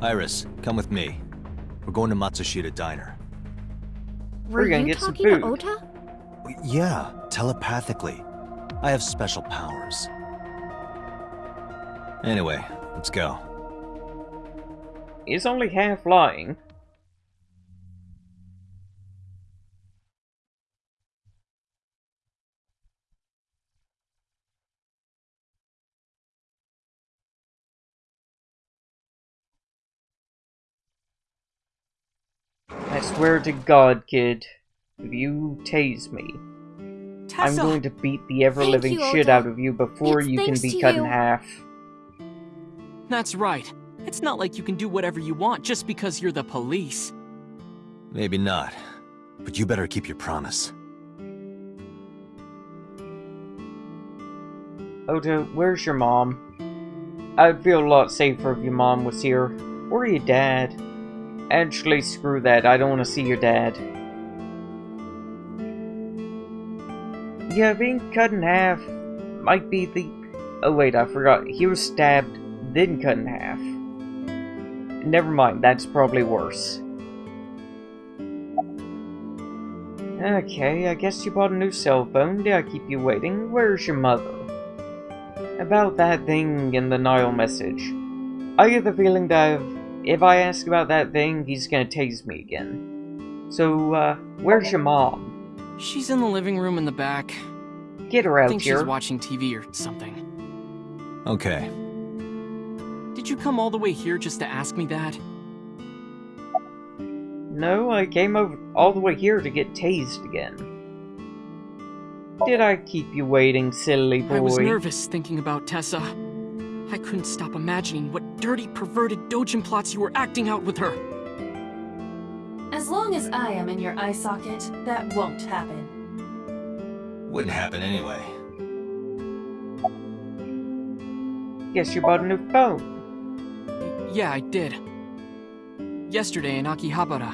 Iris, come with me. We're going to Matsushita Diner. Were We're gonna you get some talking to food. Ota? Yeah, telepathically. I have special powers. Anyway, let's go. He's only half lying. I swear to God, kid, if you tase me, I'm Tessa! going to beat the ever-living shit Ota. out of you before It's you can be to cut in half. That's right. It's not like you can do whatever you want just because you're the police. Maybe not. But you better keep your promise. Ota, where's your mom? I'd feel a lot safer if your mom was here. Or your dad. Actually, screw that. I don't want to see your dad. Yeah, being cut in half might be the... Oh wait, I forgot. He was stabbed, then cut in half. Never mind, that's probably worse. Okay, I guess you bought a new cell phone. Did I keep you waiting? Where's your mother? About that thing in the Nile message. I get the feeling that if, if I ask about that thing, he's gonna tase me again. So, uh, where's your mom? She's in the living room in the back. Get her out I think here. she's watching TV or something. Okay. Did you come all the way here just to ask me that? No, I came over all the way here to get tased again. Did I keep you waiting, silly boy? I was nervous thinking about Tessa. I couldn't stop imagining what dirty, perverted dojin plots you were acting out with her. As long as I am in your eye socket, that won't happen. Wouldn't happen anyway. Guess you bought a new phone. Yeah, I did. Yesterday in Akihabara.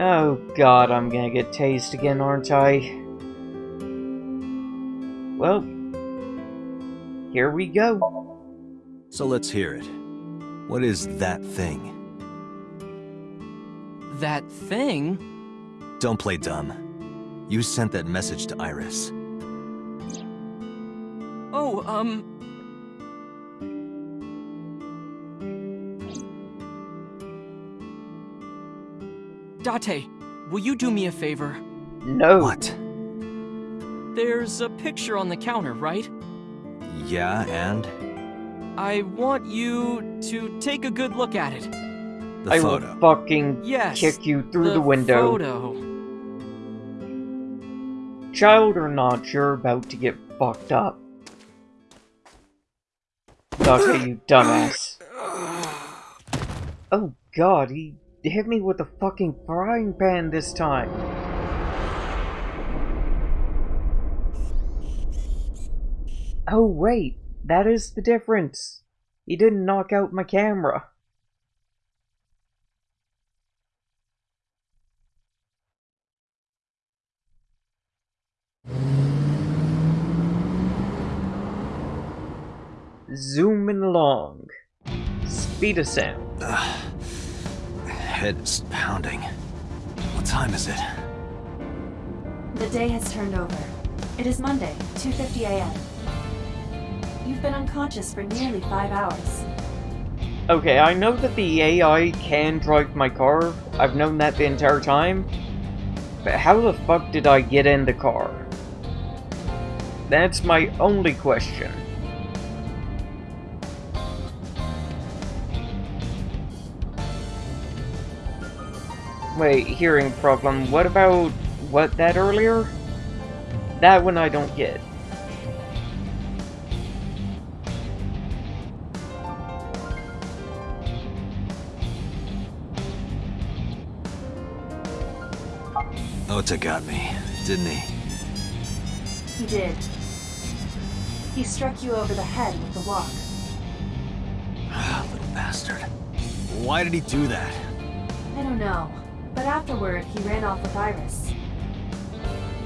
Oh god, I'm gonna get tased again, aren't I? Well, here we go. So let's hear it. What is that thing? That thing? Don't play dumb. You sent that message to Iris. Oh, um. Date, will you do me a favor? No. What? There's a picture on the counter, right? Yeah, and? I want you to take a good look at it. The I photo. will fucking Yes. kick you through the, window. Photo. Child or not, you're about to get fucked up. Okay, you dumbass. Oh god, he hit me with a fucking frying pan this time. Oh wait, that is the difference. He didn't knock out my camera. Zooming along. Speed of sound. head is pounding. What time is it? The day has turned over. It is Monday, 2.50 a.m. You've been unconscious for nearly five hours. Okay, I know that the AI can drive my car. I've known that the entire time. But how the fuck did I get in the car? That's my only question. Wait, hearing problem. What about what that earlier? That one I don't get. Ota got me, didn't he? He did. He struck you over the head with the walk. Ah, little bastard. Why did he do that? I don't know, but afterward, he ran off with Iris.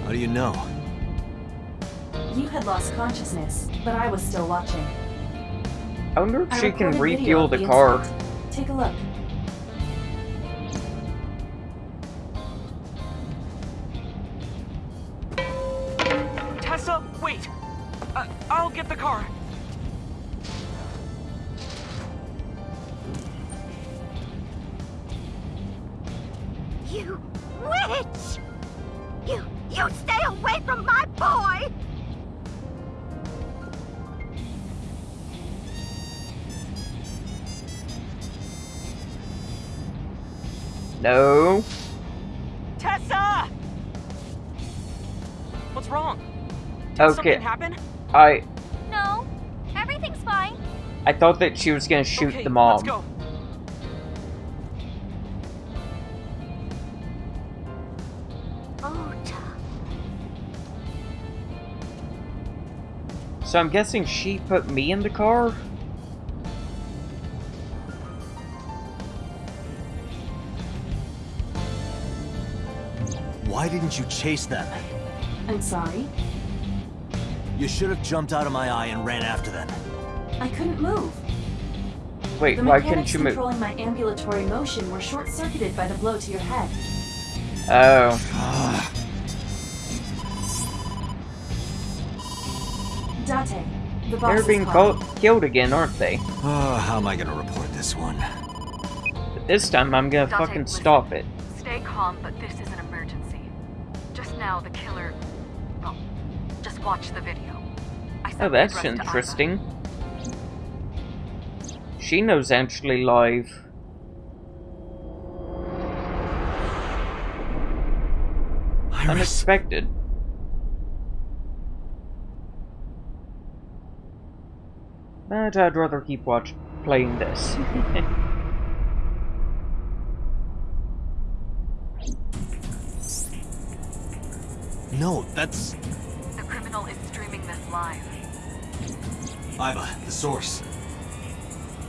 How do you know? You had lost consciousness, but I was still watching. I wonder if I she can refuel of the car. Take a look. Okay. something happen? I No, everything's fine. I thought that she was gonna shoot okay, the mom. Let's go. Ota. So I'm guessing she put me in the car? Why didn't you chase them? I'm sorry. You should have jumped out of my eye and ran after them. I couldn't move. Wait, The why mechanics couldn't you move? controlling my ambulatory motion were short-circuited by the blow to your head. Oh. Date, the boss They're being called, killed again, aren't they? Oh, how am I gonna report this one? But this time I'm gonna Dante, fucking listen. stop it. Stay calm, but this is an emergency. Just now, the killer. Well, just watch the video. I sent Oh, that's address to Aiba. interesting. She knows actually live. Iris. Unexpected. But I'd rather keep watch playing this. No, that's... The criminal is streaming this live. Aiba, the source.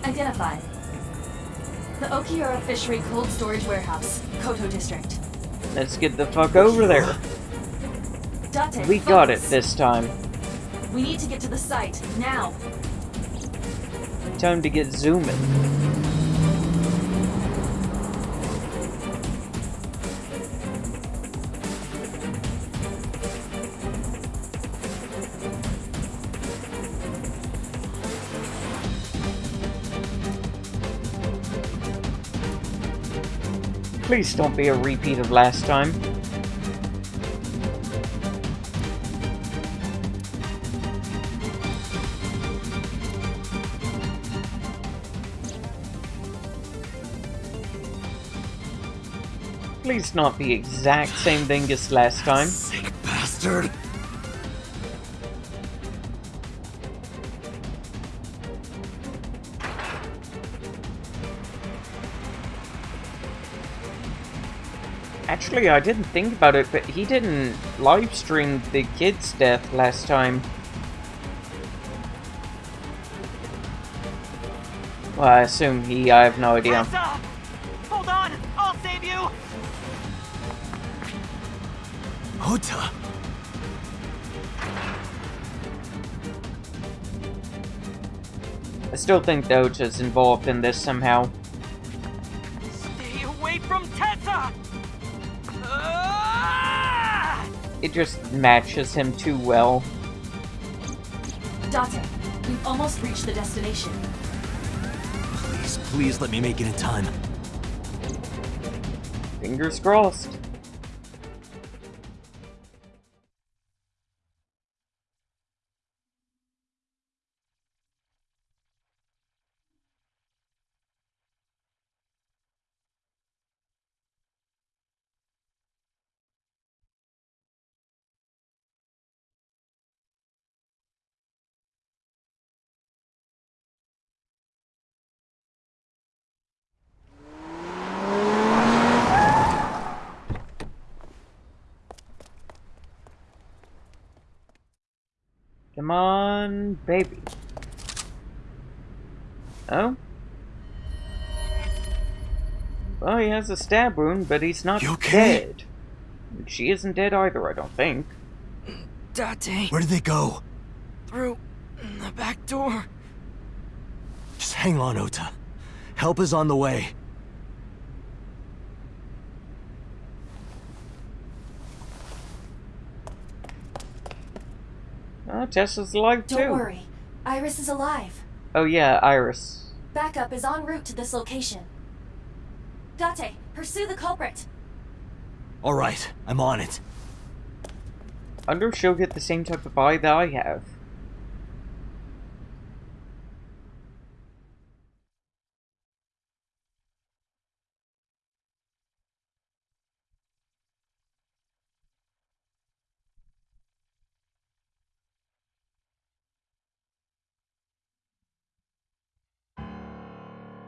Identified. The Okiura Fishery Cold Storage Warehouse, Koto District. Let's get the fuck over there. Date, We got it this time. We need to get to the site, now. Time to get zooming. Please don't be a repeat of last time. Please not the exact same thing as last time. Sick bastard. Actually, I didn't think about it, but he didn't live stream the kid's death last time. Well, I assume he, I have no idea. Tessa! Hold on! I'll save you! Ota. I still think Dota's involved in this somehow. It just matches him too well. Date, we've almost reached the destination. Please, please let me make it in time. Fingers crossed. Come on, baby. Oh? Well, he has a stab wound, but he's not You okay? dead. She isn't dead either, I don't think. Date, Where did they go? through the back door. Just hang on, Ota. Help is on the way. Oh, Tessa's alive too. Don't worry. Iris is alive. Oh yeah, Iris. Backup is en route to this location. Date, pursue the culprit. All right, I'm on it. I wonder if she'll get the same type of eye that I have.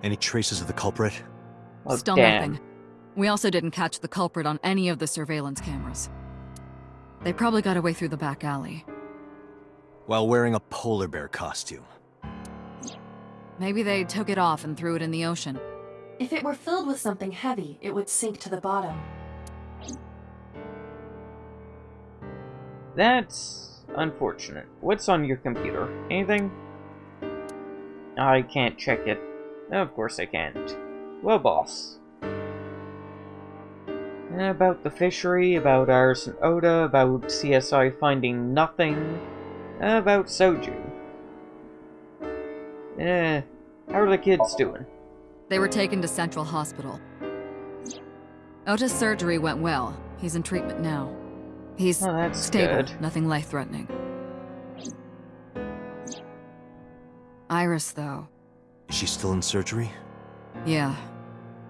Any traces of the culprit? Oh, Still damn. nothing. We also didn't catch the culprit on any of the surveillance cameras. They probably got away through the back alley. While wearing a polar bear costume. Maybe they took it off and threw it in the ocean. If it were filled with something heavy, it would sink to the bottom. That's unfortunate. What's on your computer? Anything? I can't check it. Of course I can't. Well, boss. About the fishery, about Iris and Ota, about CSI finding nothing, about Soju. Eh, how are the kids doing? They were taken to Central Hospital. Ota's surgery went well. He's in treatment now. He's Oh, stable, good. nothing life-threatening. Iris, though. Is she still in surgery? Yeah,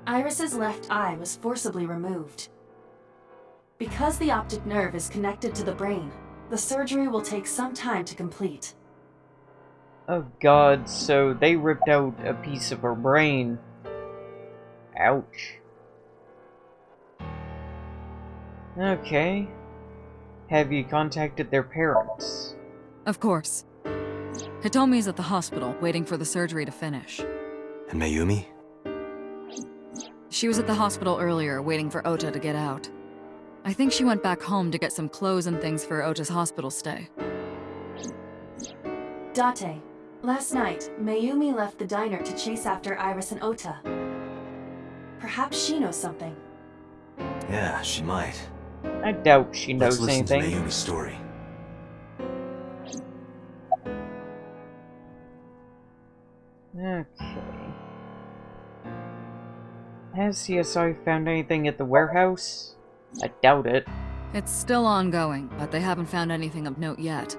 Iris's left eye was forcibly removed. Because the optic nerve is connected to the brain, the surgery will take some time to complete. Oh god, so they ripped out a piece of her brain. Ouch. Okay. Have you contacted their parents? of course. Hitomi's at the hospital, waiting for the surgery to finish. And Mayumi? She was at the hospital earlier, waiting for Ota to get out. I think she went back home to get some clothes and things for Ota's hospital stay. Date, last night, Mayumi left the diner to chase after Iris and Ota. Perhaps she knows something. Yeah, she might. I doubt she knows Let's listen anything. to Mayumi's story. Okay. Has CSI found anything at the warehouse? I doubt it. It's still ongoing, but they haven't found anything of note yet.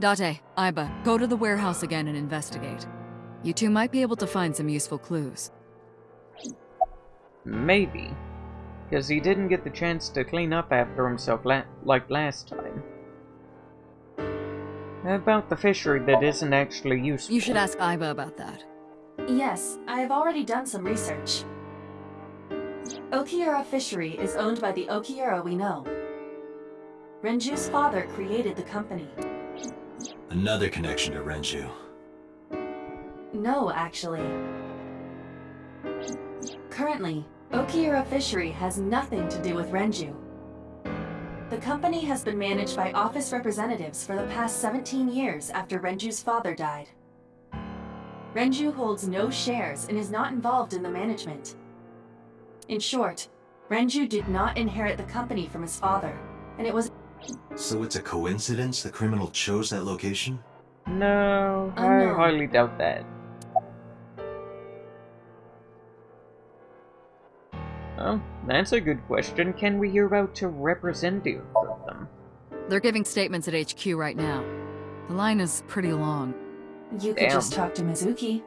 Date, Aiba, go to the warehouse again and investigate. You two might be able to find some useful clues. Maybe. Because he didn't get the chance to clean up after himself la like last time. About the fishery that isn't actually useful. You should ask Aiba about that. Yes, I have already done some research. Okiura Fishery is owned by the Okiura we know. Renju's father created the company. Another connection to Renju. No, actually. Currently, Okiura Fishery has nothing to do with Renju. The company has been managed by office representatives for the past 17 years after Renju's father died. Renju holds no shares and is not involved in the management. In short, Renju did not inherit the company from his father, and it was So it's a coincidence the criminal chose that location? No, I no. highly doubt that. Oh, that's a good question. Can we hear out a representative of them? They're giving statements at HQ right now. The line is pretty long. You could Damn. just talk to Mizuki.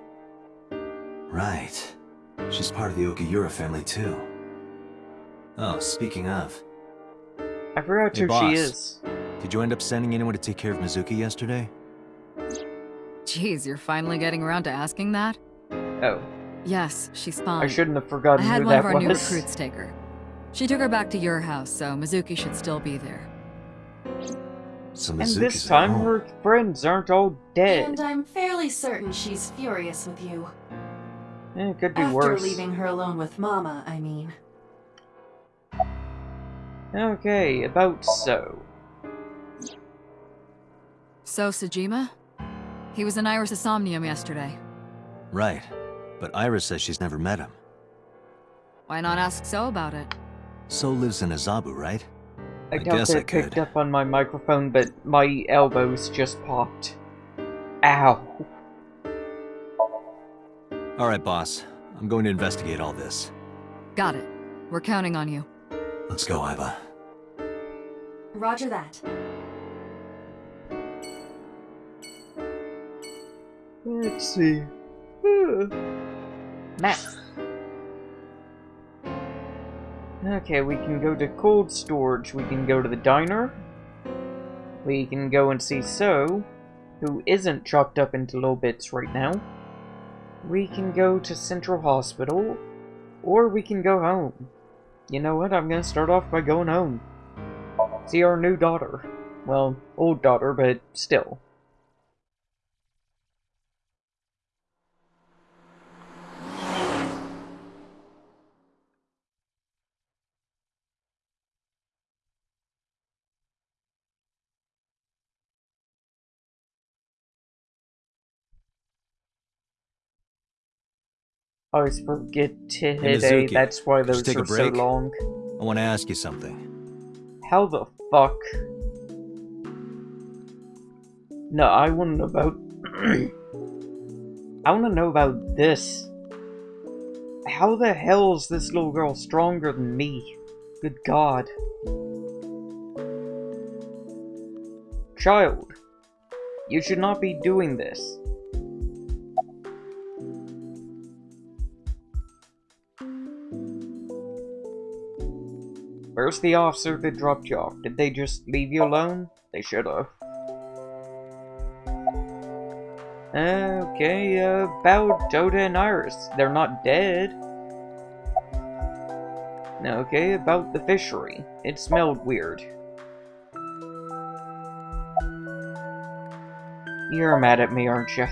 Right. She's part of the Okiura family too. Oh, speaking of, I forgot Hey, who boss. she is. did you end up sending anyone to take care of Mizuki yesterday? Jeez, you're finally getting around to asking that? Oh, Yes, she's fine. I shouldn't have forgotten I forgotten had one of our was. new recruits take her. She took her back to your house, so Mizuki should still be there. So and this time home. her friends aren't all dead. And I'm fairly certain she's furious with you. Eh, it could be After worse. leaving her alone with Mama, I mean. Okay, about so. So, Sejima? He was in Iris' Somnium yesterday. Right. But Iris says she's never met him. Why not ask So about it? So lives in Azabu, right? I, I doubt guess that I picked up on my microphone, but my elbows just popped. Ow. Alright, boss. I'm going to investigate all this. Got it. We're counting on you. Let's go, Aiba. Roger that. Let's see. Map. Okay, we can go to cold storage. We can go to the diner. We can go and see So, who isn't chopped up into little bits right now. We can go to Central Hospital. Or we can go home. You know what? I'm gonna start off by going home. See our new daughter. Well, old daughter, but still. I always forget to hit A, Mizuki, that's why those take a are so long. I want to ask you something. How the fuck? No, I want to know about. I want to know about this. How the hell is this little girl stronger than me? Good god. Child, you should not be doing this. Where's the officer that dropped you off? Did they just leave you alone? They should have. Okay, about Ota and Iris. They're not dead. Okay, about the fishery. It smelled weird. You're mad at me, aren't you?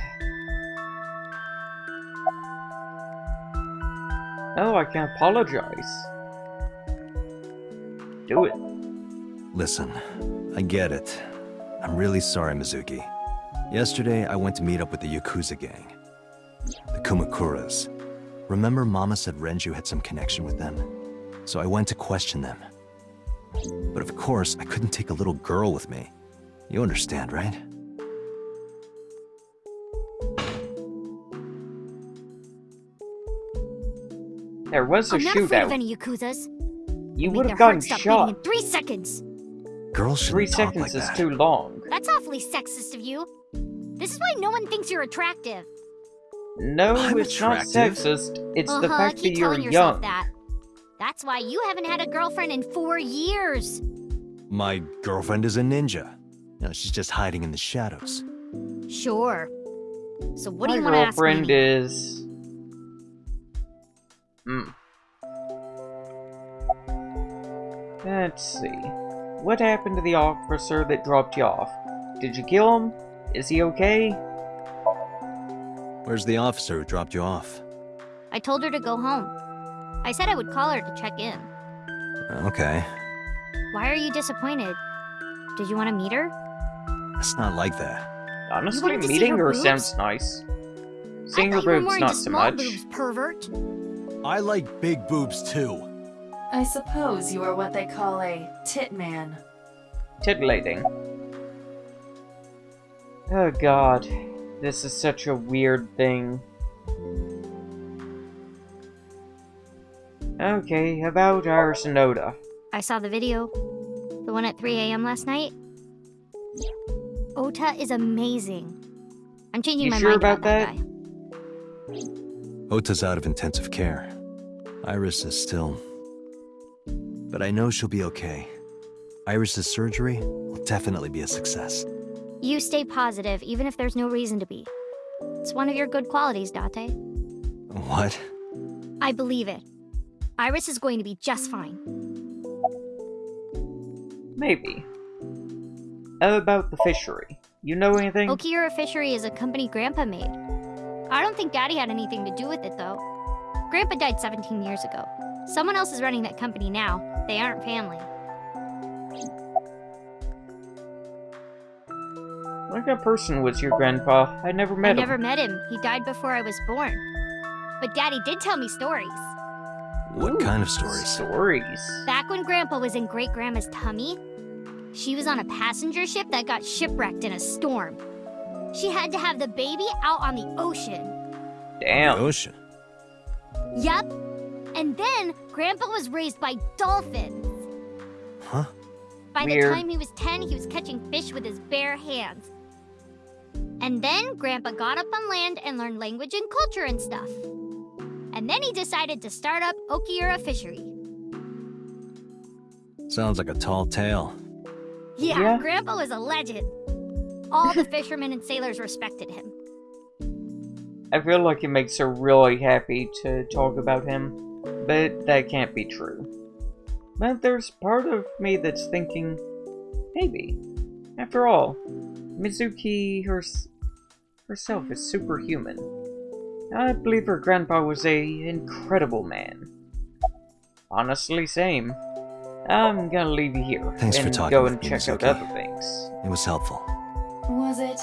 Oh, I can apologize. Do it. Listen, I get it. I'm really sorry, Mizuki. Yesterday, I went to meet up with the Yakuza gang. The Kumakuras. Remember Mama said Renju had some connection with them? So I went to question them. But of course, I couldn't take a little girl with me. You understand, right? There was a I'm not afraid of any Yakuzas. You would their have gotten shot. in three seconds. Girls shouldn't Three talk seconds like is that. too long. That's awfully sexist of you. This is why no one thinks you're attractive. No, I'm it's not sexist. It's the uh-huh, fact that keep you're telling yourself young. that. That's why you haven't had a girlfriend in four years. My girlfriend is a ninja. You know, she's just hiding in the shadows. Sure. So what My do you want to ask My girlfriend is. Hmm. Let's see. What happened to the officer that dropped you off? Did you kill him? Is he okay? Where's the officer who dropped you off? I told her to go home. I said I would call her to check in. Okay, Why are you disappointed? Did you want to meet her? it's not like that. Honestly, wanted to see meeting her her sounds nice. Seeing her thought you were boobs, not so much. boobs, pervert. I like big boobs too. I suppose you are what they call a tit man. Titillating. Oh god. This is such a weird thing. Okay, about Iris and Ota. I saw the video. The one at 3 a.m. last night. Ota is amazing. I'm changing You my sure mind about about, that? that guy. Ota's out of intensive care. Iris is still... But I know she'll be okay. Iris's surgery will definitely be a success. You stay positive, even if there's no reason to be. It's one of your good qualities, Date. What? I believe it. Iris is going to be just fine. Maybe. About the fishery. You know anything? Okiura Fishery is a company Grandpa made. I don't think Daddy had anything to do with it, though. Grandpa died 17 years ago. Someone else is running that company now. They aren't family. What kind of person was your grandpa? I never met I him. never met him. He died before I was born. But Daddy did tell me stories. What kind of stories? Stories. Back when Grandpa was in Great Grandma's tummy, she was on a passenger ship that got shipwrecked in a storm. She had to have the baby out on the ocean. Damn. ocean. Yup. And then Grandpa was raised by dolphins. Huh? By Weird. the time he was 10, he was catching fish with his bare hands. And then Grandpa got up on land and learned language and culture and stuff. And then he decided to start up Okiura Fishery. Sounds like a tall tale. Yeah, Yeah? Grandpa was a legend. All the fishermen and sailors respected him. I feel like it makes her really happy to talk about him, but that can't be true. But there's part of me that's thinking, maybe. After all, Mizuki hers herself is superhuman. I believe her grandpa was a incredible man. Honestly, same. I'm gonna leave you here Thanks for and talking go and me, check out other things. It was helpful. Was it?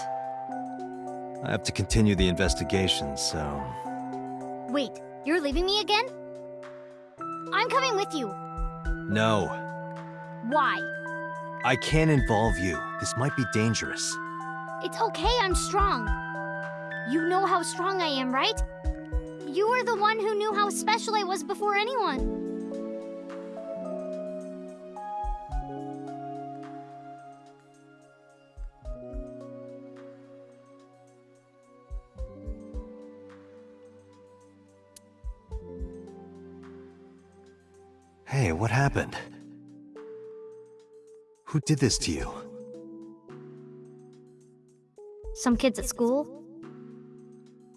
I have to continue the investigation, so... Wait, you're leaving me again? I'm coming with you. No, Why? I can't involve you. This might be dangerous. It's okay, I'm strong. You know how strong I am, right? You were the one who knew how special I was before anyone. Happened? Who did this to you? Some kids at school.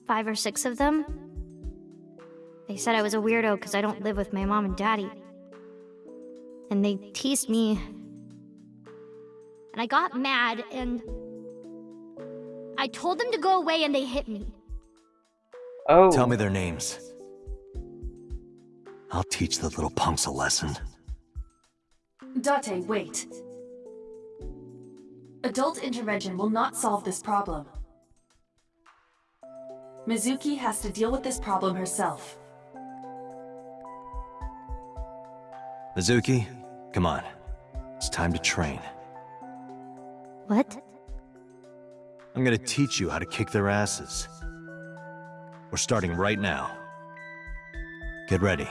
Five or six of them. They said I was a weirdo because I don't live with my mom and daddy. And they teased me. And I got mad and. I told them to go away and they hit me. Oh, Tell me their names. I'll teach the little punks a lesson. Date, wait. Adult intervention will not solve this problem. Mizuki has to deal with this problem herself. Mizuki, come on. It's time to train. What? I'm gonna teach you how to kick their asses. We're starting right now. Get ready.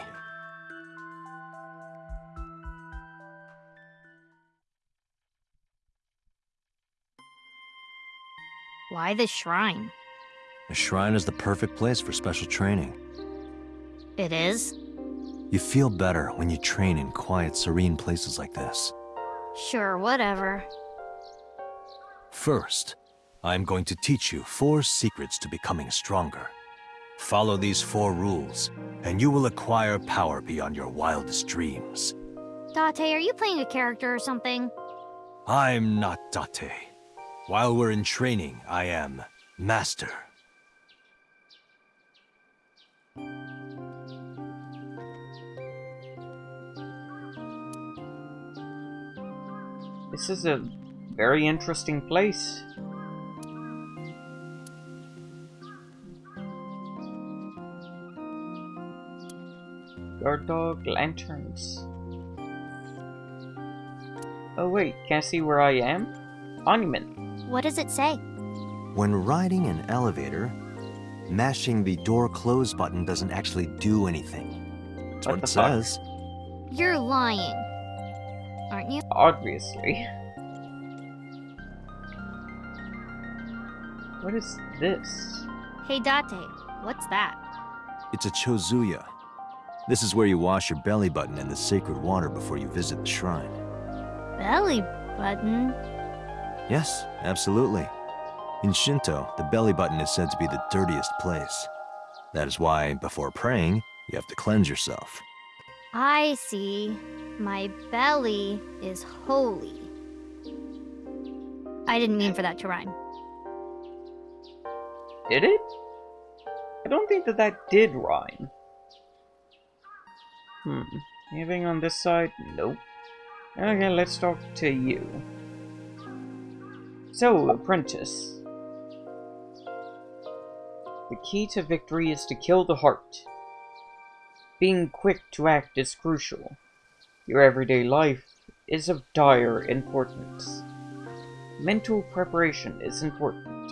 Why the shrine? The shrine is the perfect place for special training. It is? You feel better when you train in quiet, serene places like this. Sure, whatever. First, I'm going to teach you four secrets to becoming stronger. Follow these four rules, and you will acquire power beyond your wildest dreams. Date, are you playing a character or something? I'm not Date. While we're in training, I am Master. this is a very interesting place. Guard dog, lanterns. Oh wait, can't see where I am? Monument. What does it say? When riding an elevator, mashing the door close button doesn't actually do anything. That's What what, the it fuck? says. You're lying. Aren't you? Obviously. What is this? Hey, Date, what's that? It's a chozuya. This is where you wash your belly button in the sacred water before you visit the shrine. Belly button? Yes, absolutely. In Shinto, the belly button is said to be the dirtiest place. That is why, before praying, you have to cleanse yourself. I see. My belly is holy. I didn't mean for that to rhyme. Did it? I don't think that that did rhyme. Hmm. Anything on this side? Nope. Okay, let's talk to you. So, apprentice. The key to victory is to kill the heart. Being quick to act is crucial. Your everyday life is of dire importance. Mental preparation is important.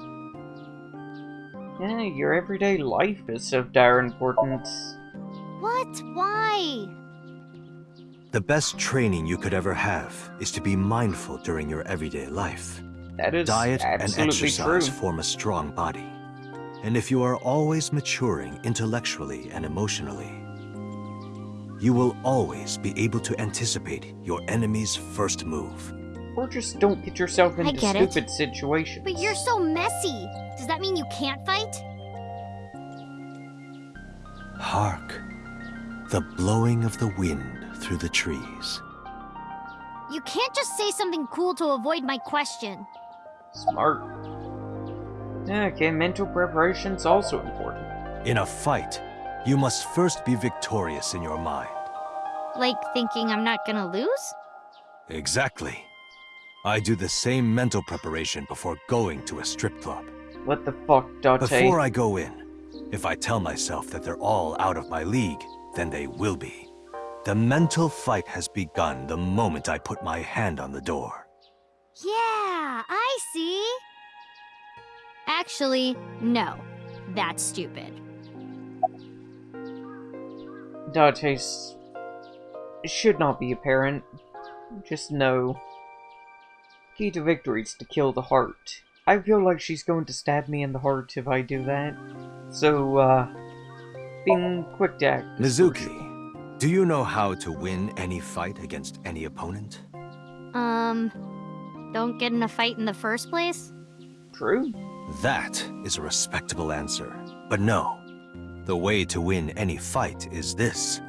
Yeah, your everyday life is of dire importance. What? Why? The best training you could ever have is to be mindful during your everyday life. That is Diet and exercise true. form a strong body. And if you are always maturing intellectually and emotionally, you will always be able to anticipate your enemy's first move. Or just don't get yourself into get it. stupid situations. But you're so messy. Does that mean you can't fight? Hark! The blowing of the wind through the trees. You can't just say something cool to avoid my question. Smart. Okay, mental preparation's also important. In a fight, you must first be victorious in your mind. Like thinking I'm not gonna lose? Exactly. I do the same mental preparation before going to a strip club. What the fuck, Date? Before I go in, if I tell myself that they're all out of my league, then they will be. The mental fight has begun the moment I put my hand on the door. Yeah, I see. Actually, no. That's stupid. Date's should not be apparent. Just know. Key to victory is to kill the heart. I feel like she's going to stab me in the heart if I do that. So, uh, being quick to act. Mizuki, do you know how to win any fight against any opponent? Um, don't get in a fight in the first place? True. That is a respectable answer. But no, the way to win any fight is this.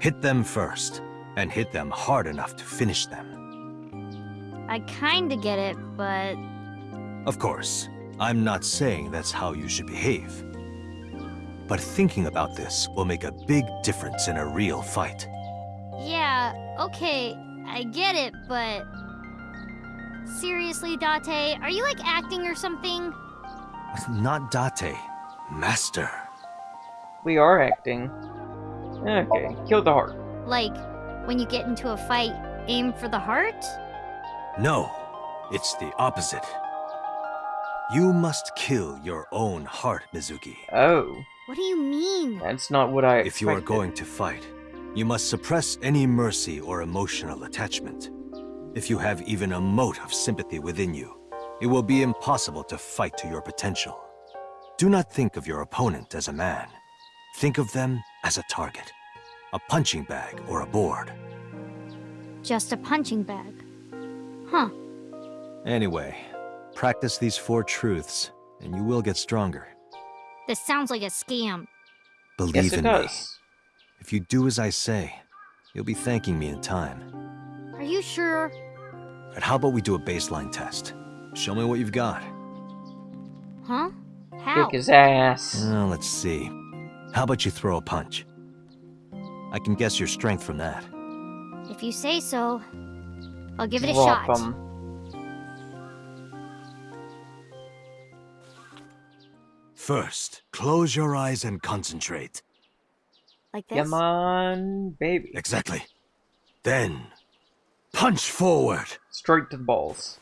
Hit them first, and hit them hard enough to finish them. I kinda get it, but Of course, I'm not saying that's how you should behave. But thinking about this will make a big difference in a real fight. yeah, okay, I get it, but seriously, Date, are you like acting or something? Not Date, Master. We are acting. Okay, kill the heart. Like when you get into a fight, aim for the heart? No, it's the opposite. You must kill your own heart, Mizuki. Oh, What do you mean? that's not what I If you are going to fight, you must suppress any mercy or emotional attachment. If you have even a mote of sympathy within you, it will be impossible to fight to your potential. Do not think of your opponent as a man. Think of them as a target, a punching bag or a board. Just a punching bag. Huh. Anyway, practice these four truths, and you will get stronger. This sounds like a scam. Believe Yes, it in me. does. If you do as I say, you'll be thanking me in time. Are you sure? And how about we do a baseline test? Show me what you've got. Huh? How? Kick his ass. Well, let's see. How about you throw a punch? I can guess your strength from that. If you say so, I'll give it a Drop shot. 'em. First, close your eyes and concentrate. Like this? Come on, baby. Exactly. Then, Punch forward! Straight to the balls.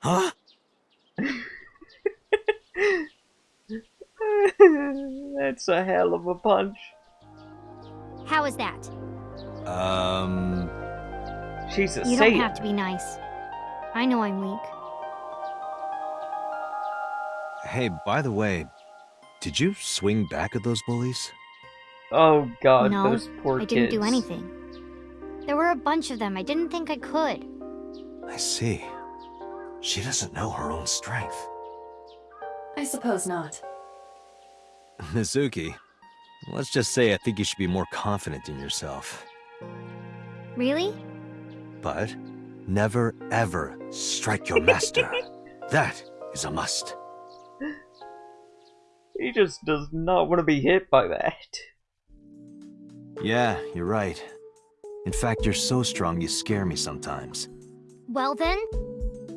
Huh? That's a hell of a punch. How is that? Um. Jesus, You say don't it. have to be nice. I know I'm weak. Hey, by the way, did you swing back at those bullies? Oh god, no, those poor I didn't kids. do anything. There were a bunch of them. I didn't think I could. I see. She doesn't know her own strength. I suppose not. Mizuki, let's just say I think you should be more confident in yourself. Really? But never ever strike your master. that is a must. He just does not want to be hit by that. Yeah, you're right. In fact, you're so strong you scare me sometimes. Well then,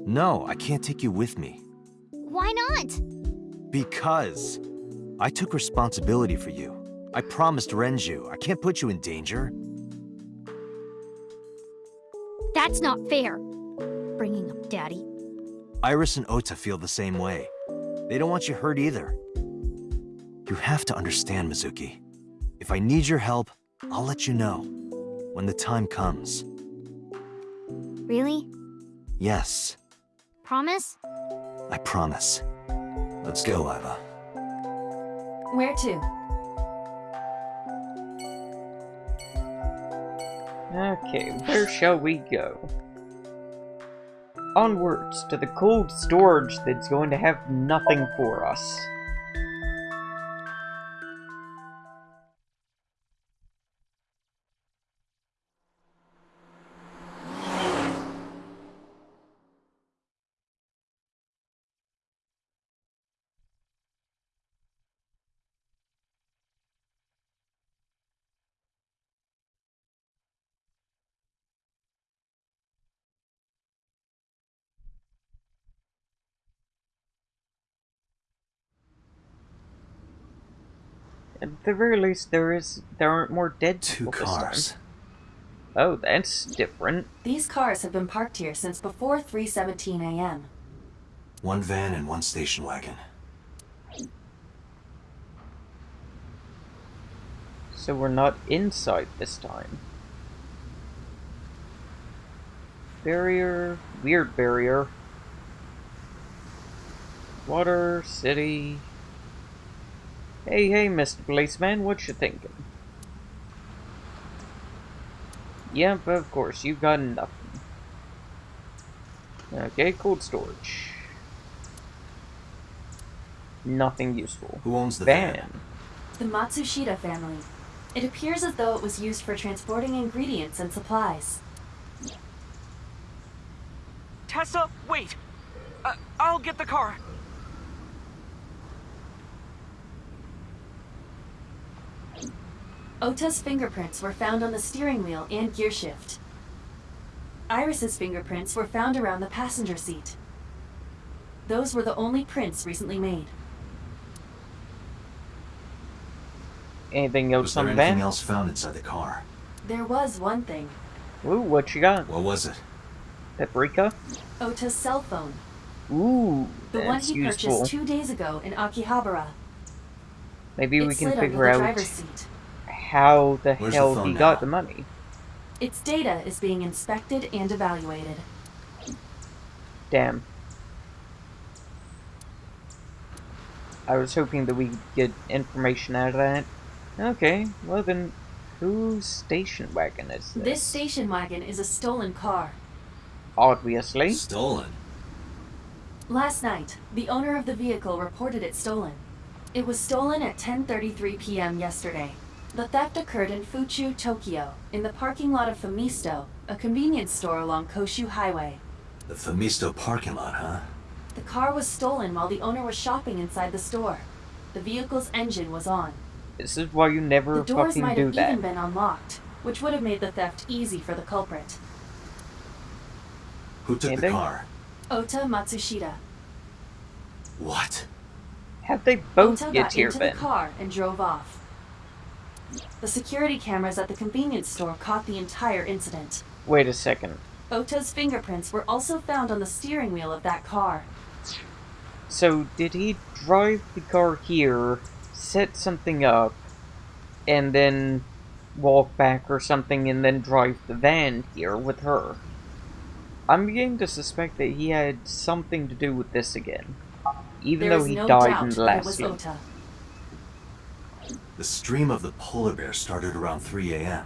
No, I can't take you with me. why not? Because I took responsibility for you. I promised Renju. I can't put you in danger. That's not fair. Bringing up Daddy. Iris and Ota feel the same way. They don't want you hurt either. You have to understand, Mizuki. If I need your help, I'll let you know. When the time comes. Really? Yes, Promise? I promise. Let's go, Aiba. Where to? Okay, where shall we go? Onwards to the cold storage that's going to have nothing for us. The very least, there is there aren't more dead Two people this cars. time. Oh, that's different. These cars have been parked here since before 3:17 a.m. One van and one station wagon. So we're not inside this time. Barrier, weird barrier. Water, city. Hey, hey, Mr. Policeman, what you thinking? Yep, of course, you've got nothing. Okay, cold storage. Nothing useful. Who owns the Van. van? The Matsushita family. It appears as though it was used for transporting ingredients and supplies. Tessa, wait! Uh, I'll get the car. Ota's fingerprints were found on the steering wheel and gearshift. Iris's fingerprints were found around the passenger seat. Those were the only prints recently made. Anything else Was there on the anything van? else found inside the car? There was one thing. Ooh, what you got? What was it? Paprika? Ota's cell phone. Ooh, The one he useful. purchased two days ago in Akihabara. Maybe it we can slid figure under the out driver's seat. How the Where's hell phone he now? got the money. Its data is being inspected and evaluated. Damn. I was hoping that we'd get information out of that. Okay, well then, whose station wagon is this? This station wagon is a stolen car. Obviously. Stolen. Last night, the owner of the vehicle reported it stolen. It was stolen at 10:33 p.m. yesterday. The theft occurred in Fuchu, Tokyo, in the parking lot of Famisto, a convenience store along Koshu Highway. The Famisto parking lot, huh? The car was stolen while the owner was shopping inside the store. The vehicle's engine was on. This is why you never fucking do that. The doors fucking might do have that. even been unlocked, which would have made the theft easy for the culprit. Who took the car? Ota Matsushita. What? How'd they both Ota get got here into then? the car and drove off. The security cameras at the convenience store caught the entire incident. Wait a second. Ota's fingerprints were also found on the steering wheel of that car. So, did he drive the car here, set something up, and then walk back or something, and then drive the van here with her? I'm beginning to suspect that he had something to do with this again. Even There though he no died in the that it last was scene. Ota. The stream of the polar bear started around 3 a.m.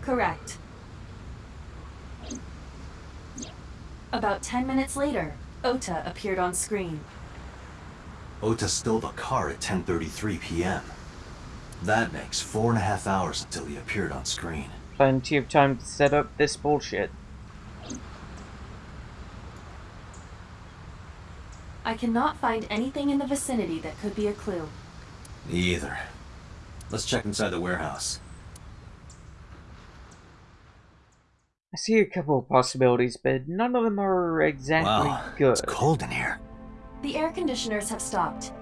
Correct. About 10 minutes later, Ota appeared on screen. Ota stole the car at 10.33 p.m. That makes four and a half hours until he appeared on screen. Plenty of time to set up this bullshit. I cannot find anything in the vicinity that could be a clue. Me either. Let's check inside the warehouse. I see a couple of possibilities, but none of them are exactly wow, good. it's cold in here. The air conditioners have stopped.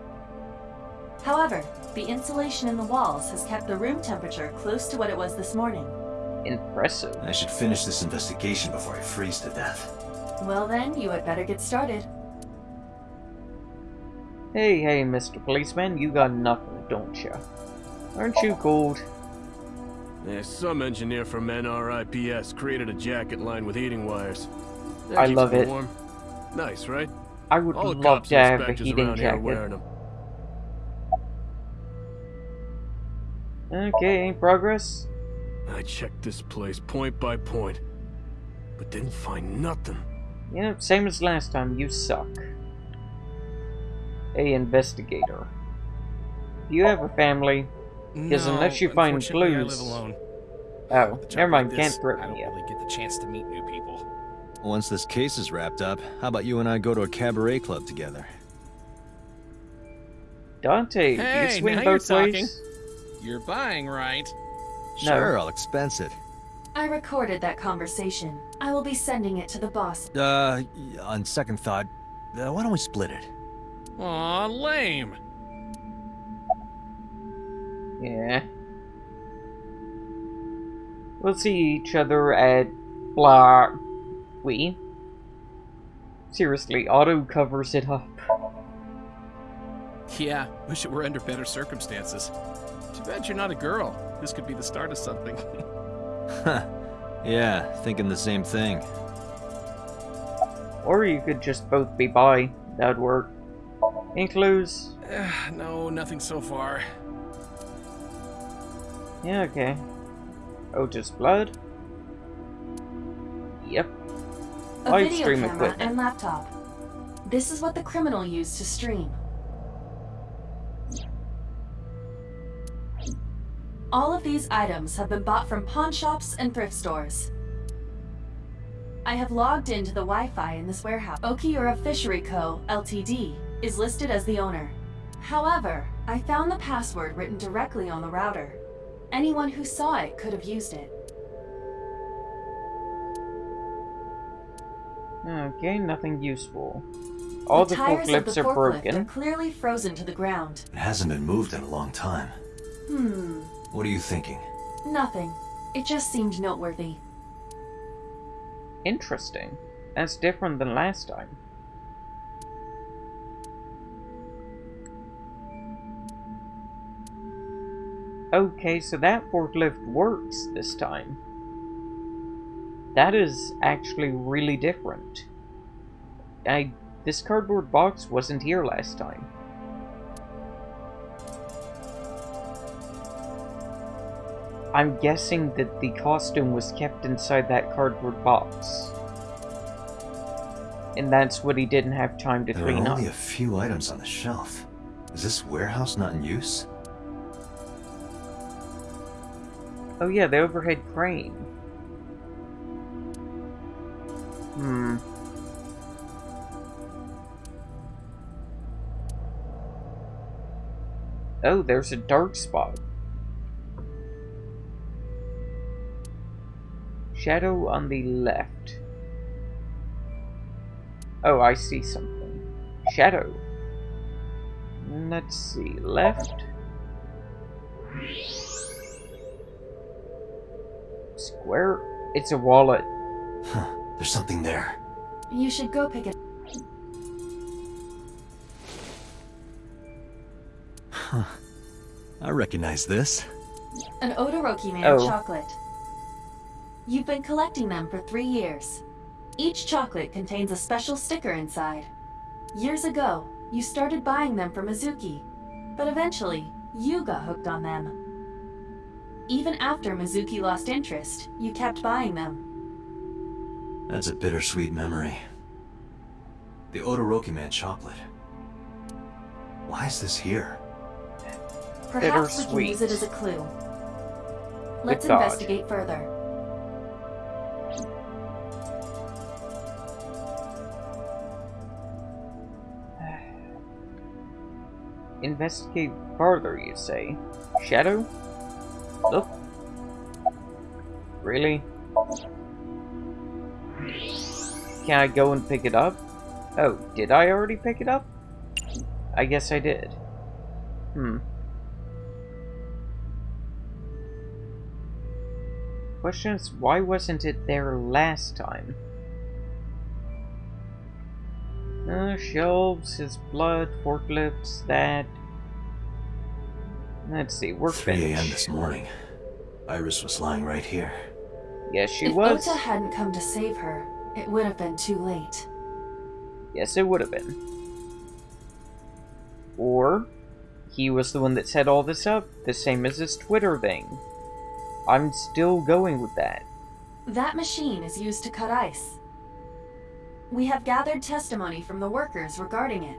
However, the insulation in the walls has kept the room temperature close to what it was this morning. Impressive. I should finish this investigation before I freeze to death. Well then, you had better get started. Hey, hey, Mr. Policeman, you got nothing, don't you? Aren't you cold? Yeah, some engineer from NRIPS created a jacket lined with heating wires. That I love it. Warm. Nice, right? I would All love to have a heating jacket. Okay, progress? I checked this place point by point, but didn't find nothing. Yeah, same as last time, you suck. Hey, investigator. Do you have a family? Because No, unless you find clues... I live alone. Oh, With a job never mind, like can't this, I don't you. really get the chance to meet new people. Once this case is wrapped up, how about you and I go to a cabaret club together? Dante, do you Hey, swing now you're both ways? You're buying, right? No. Sure, I'll expense it. I recorded that conversation. I will be sending it to the boss. Uh, on second thought, uh, why don't we split it? Aw, lame. Yeah. We'll see each other at blah. We. Seriously, auto covers it up. Yeah, wish it were under better circumstances. Too bad you're not a girl. This could be the start of something. Huh. yeah, thinking the same thing. Or you could just both be bi. That'd work. Any clues? Eh, no, nothing so far. Yeah, okay. Oh, just blood? Yep. A Live video stream camera equipment. and laptop. This is what the criminal used to stream. All of these items have been bought from pawn shops and thrift stores. I have logged into the Wi-Fi in this warehouse. Okiura Fishery Co., Ltd., is listed as the owner. However, I found the password written directly on the router. Anyone who saw it could have used it. Okay, nothing useful. All the, tires of forklifts the are forklift broken. are clearly frozen to the ground. It hasn't been moved in a long time. Hmm, What are you thinking? nothing. It just seemed noteworthy. Interesting. That's different than last time. Okay, so that forklift works this time. That is actually really different. I this cardboard box wasn't here last time. I'm guessing that the costume was kept inside that cardboard box. And that's what he didn't have time to There clean are up. only a few items on the shelf. Is this warehouse not in use? Oh yeah, the overhead crane. Hmm. Oh, there's a dark spot. Shadow on the left. Oh, I see something. Shadow. let's see, left. Square? It's a wallet. Huh, there's something there. You should go pick it. Huh. I recognize this. An Odoroki Man Oh. chocolate. You've been collecting them for three years. Each chocolate contains a special sticker inside. Years ago, you started buying them for Mizuki, but eventually, you got hooked on them. Even after Mizuki lost interest, you kept buying them. That's a bittersweet memory. The Odoroki Man chocolate. Why is this here? Perhaps we can Bittersweet. use it as a clue. Let's thought. investigate further. Investigate further, you say? Shadow? Look. Really? Can I go and pick it up? Oh, did I already pick it up? I guess I did. Hmm. Question is, why wasn't it there last time? Uh, shelves, his blood, forklifts, that. Let's see, 3 a.m. this morning. Iris was lying right here. Yes, she if was. If Ota hadn't come to save her, it would have been too late. Yes, it would have been. Or, he was the one that set all this up, the same as his Twitter thing. I'm still going with that. That machine is used to cut ice. We have gathered testimony from the workers regarding it.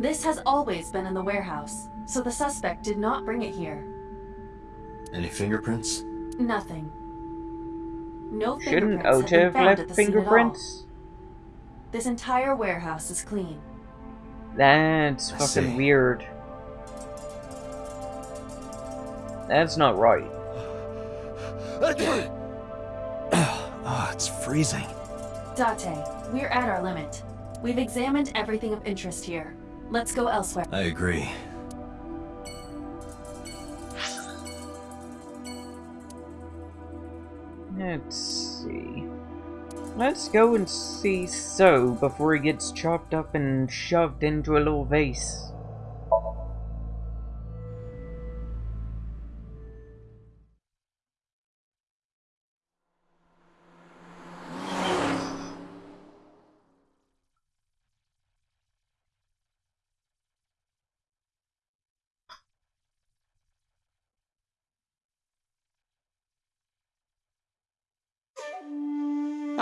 This has always been in the warehouse, so the suspect did not bring it here. Any fingerprints? Nothing. No Shouldn't fingerprints have been have found left at the scene at all. fingerprints? This entire warehouse is clean. That's I fucking see. weird. That's not right. Ah, it's freezing. Date, we're at our limit. We've examined everything of interest here. Let's go elsewhere. I agree. Let's see. Let's go and see So before he gets chopped up and shoved into a little vase.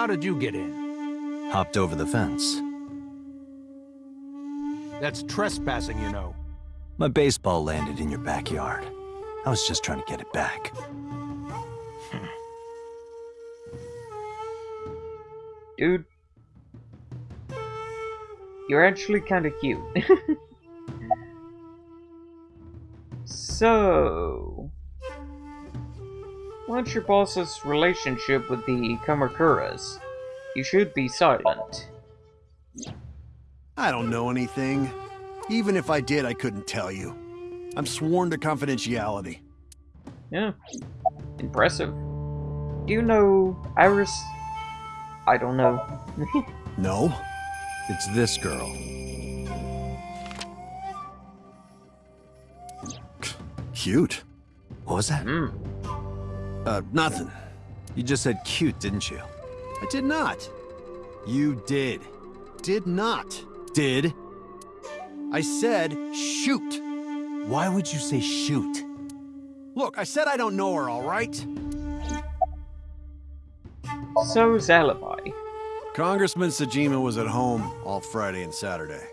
Did you get in? Hopped over the fence. That's trespassing, you know. My baseball landed in your backyard. I was just trying to get it back. Dude. You're actually kinda cute. so... What's your boss's relationship with the Kamakuras? You should be silent. I don't know anything. Even if I did, I couldn't tell you. I'm sworn to confidentiality. Yeah. Impressive. Do you know Iris? I don't know. No? It's this girl. Cute. What was that? Hmm. Uh, nothing. You just said cute, didn't you? I did not. You did. Did not. Did? I said shoot. Why would you say shoot? Look, I said I don't know her, all right? So's alibi. Congressman Sejima was at home all Friday and Saturday.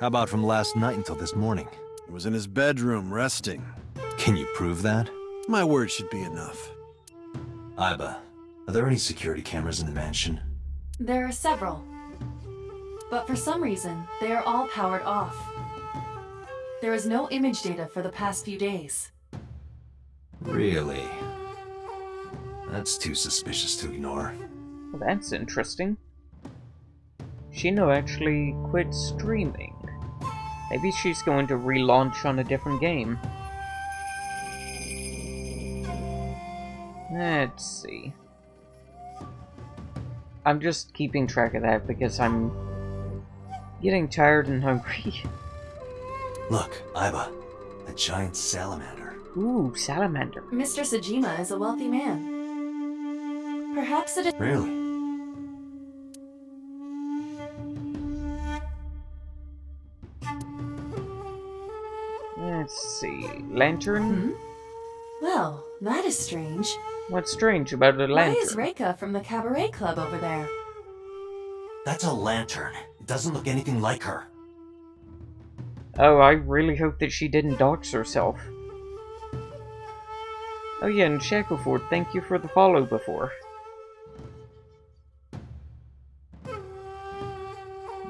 How about from last night until this morning? He was in his bedroom resting. Can you prove that? My word should be enough. Aiba, are there any security cameras in the mansion? There are several. But for some reason, they are all powered off. There is no image data for the past few days. Really? That's too suspicious to ignore. Well, that's interesting. Shino actually quit streaming. Maybe she's going to relaunch on a different game. Let's see. I'm just keeping track of that because I'm getting tired and hungry. Look, Aiba, a giant salamander. Ooh, salamander. Mr. Sejima is a wealthy man. Perhaps it is- Really? Let's see. Lantern? Hmm. Well, that is strange. What's strange about a Why is Reka from the Cabaret Club over there? That's a lantern. It doesn't look anything like her. Oh, I really hope that she didn't dox herself. Oh yeah, and Shackleford, thank you for the follow before.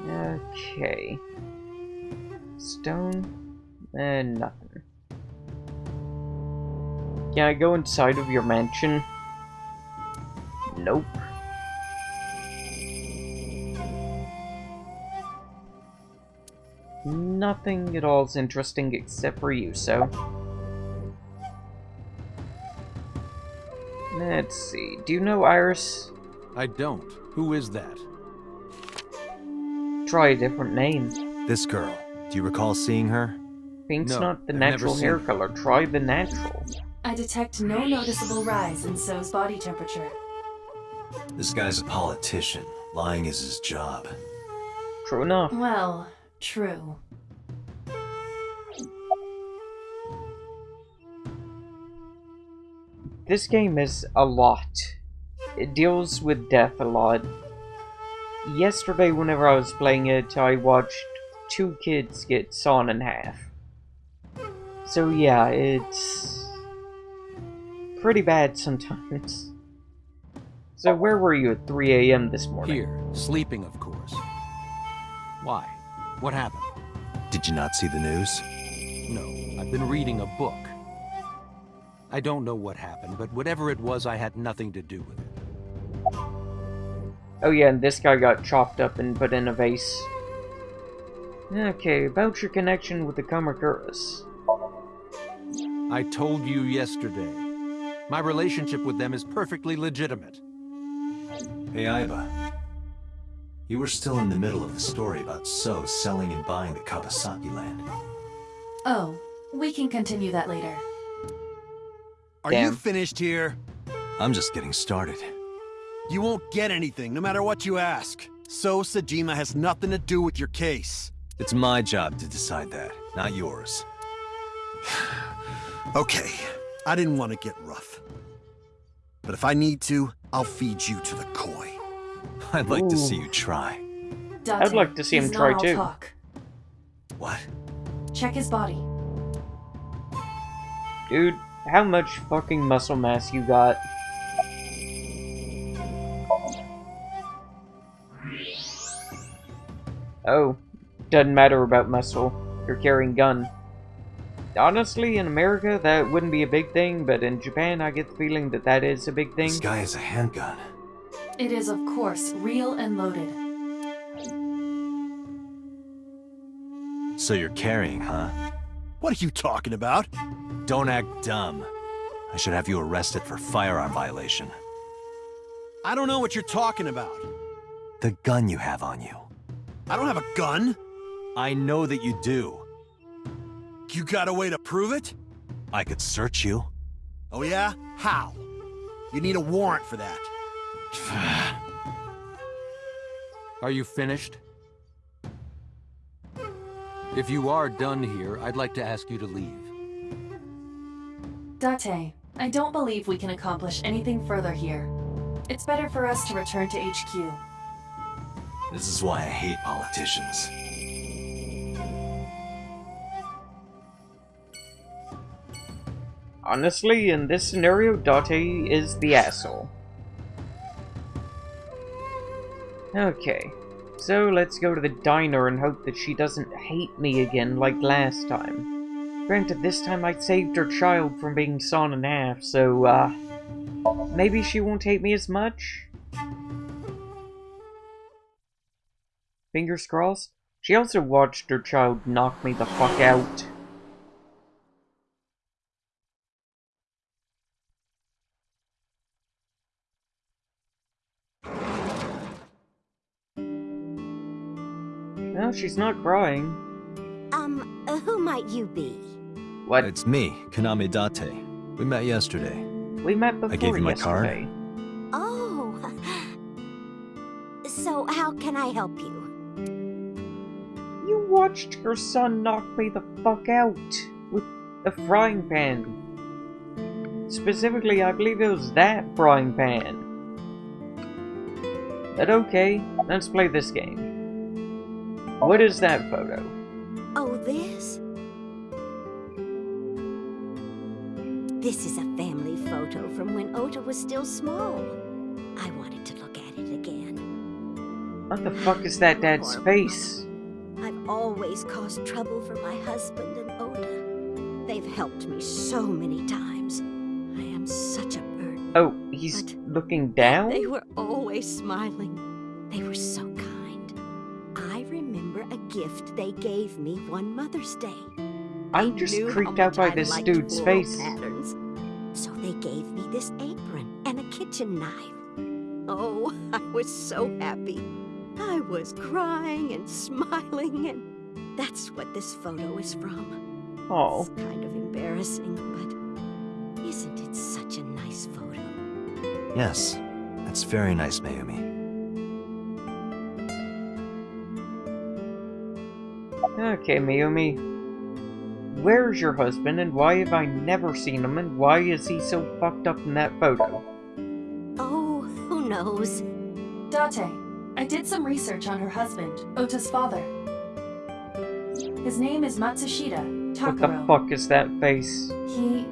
Okay. Stone? And nothing. Can I go inside of your mansion? Nope. Nothing at all is interesting except for you, so. Let's see. Do you know Iris? I don't. Who is that? Try a different name. This girl. Do you recall seeing her? Pink's No, not the natural hair color. Try the natural. I detect no noticeable rise in So's body temperature. This guy's a politician. Lying is his job. True enough. Well, true. This game is a lot. It deals with death a lot. Yesterday, whenever I was playing it, I watched two kids get sawn in half. So yeah, it's pretty bad sometimes. So where were you at 3 a.m. this morning? Here, sleeping, of course. Why? What happened? Did you not see the news? No, I've been reading a book. I don't know what happened, but whatever it was, I had nothing to do with it. Oh yeah, and this guy got chopped up and put in a vase. Okay, about your connection with the Kamakuras. I told you yesterday. My relationship with them is perfectly legitimate. Hey, Aiba. You were still in the middle of the story about So selling and buying the Kawasaki land. Oh, we can continue that later. Are you finished here? I'm just getting started. You won't get anything, no matter what you ask. So Sejima has nothing to do with your case. It's my job to decide that, not yours. Okay, I didn't want to get rough. But if I need to, I'll feed you to the koi. I'd like to see you try. Dante, I'd like to see him try too. Talk. What? Check his body. Dude, how much fucking muscle mass you got? Oh, doesn't matter about muscle. You're carrying gun. Honestly, in America, that wouldn't be a big thing, but in Japan, I get the feeling that that is a big thing. This guy has a handgun. It is, of course, real and loaded. So you're carrying, huh? What are you talking about? Don't act dumb. I should have you arrested for firearm violation. I don't know what you're talking about. The gun you have on you. I don't have a gun. I know that you do. You got a way to prove it? I could search you. Oh yeah? How? You need a warrant for that. Are you finished? If you are done here, I'd like to ask you to leave. Date, I don't believe we can accomplish anything further here. It's better for us to return to HQ. This is why I hate politicians. Honestly, in this scenario, Date is the asshole. Okay, so let's go to the diner and hope that she doesn't hate me again like last time. Granted, this time I saved her child from being sawn in half, so, uh, maybe she won't hate me as much? Fingers crossed. She also watched her child knock me the fuck out. She's not crying. Um, uh, who might you be? What? It's me, Kaname Date. We met yesterday. We met before I gave you my yesterday. card. Oh. So, how can I help you? You watched your son knock me the fuck out with a frying pan. Specifically, I believe it was that frying pan. But okay, let's play this game. What is that photo? Oh, this? This is a family photo from when Ota was still small. I wanted to look at it again. What the fuck is that dad's face? I've always caused trouble for my husband and Ota. They've helped me so many times. I am such a burden. Oh, he's looking down? They were always smiling. Gift they gave me one Mother's Day. I'm They just knew creeped out by I this dude's face. Patterns. So they gave me this apron and a kitchen knife. Oh, I was so happy. I was crying and smiling, and that's what this photo is from. Oh. It's kind of embarrassing, but isn't it such a nice photo? Yes, that's very nice, Mayumi. Okay, Mayumi. Where's your husband and why have I never seen him and why is he so fucked up in that photo? Oh, who knows? Date, I did some research on her husband, Ota's father. His name is Matsushita Takuro. What the fuck is that face? He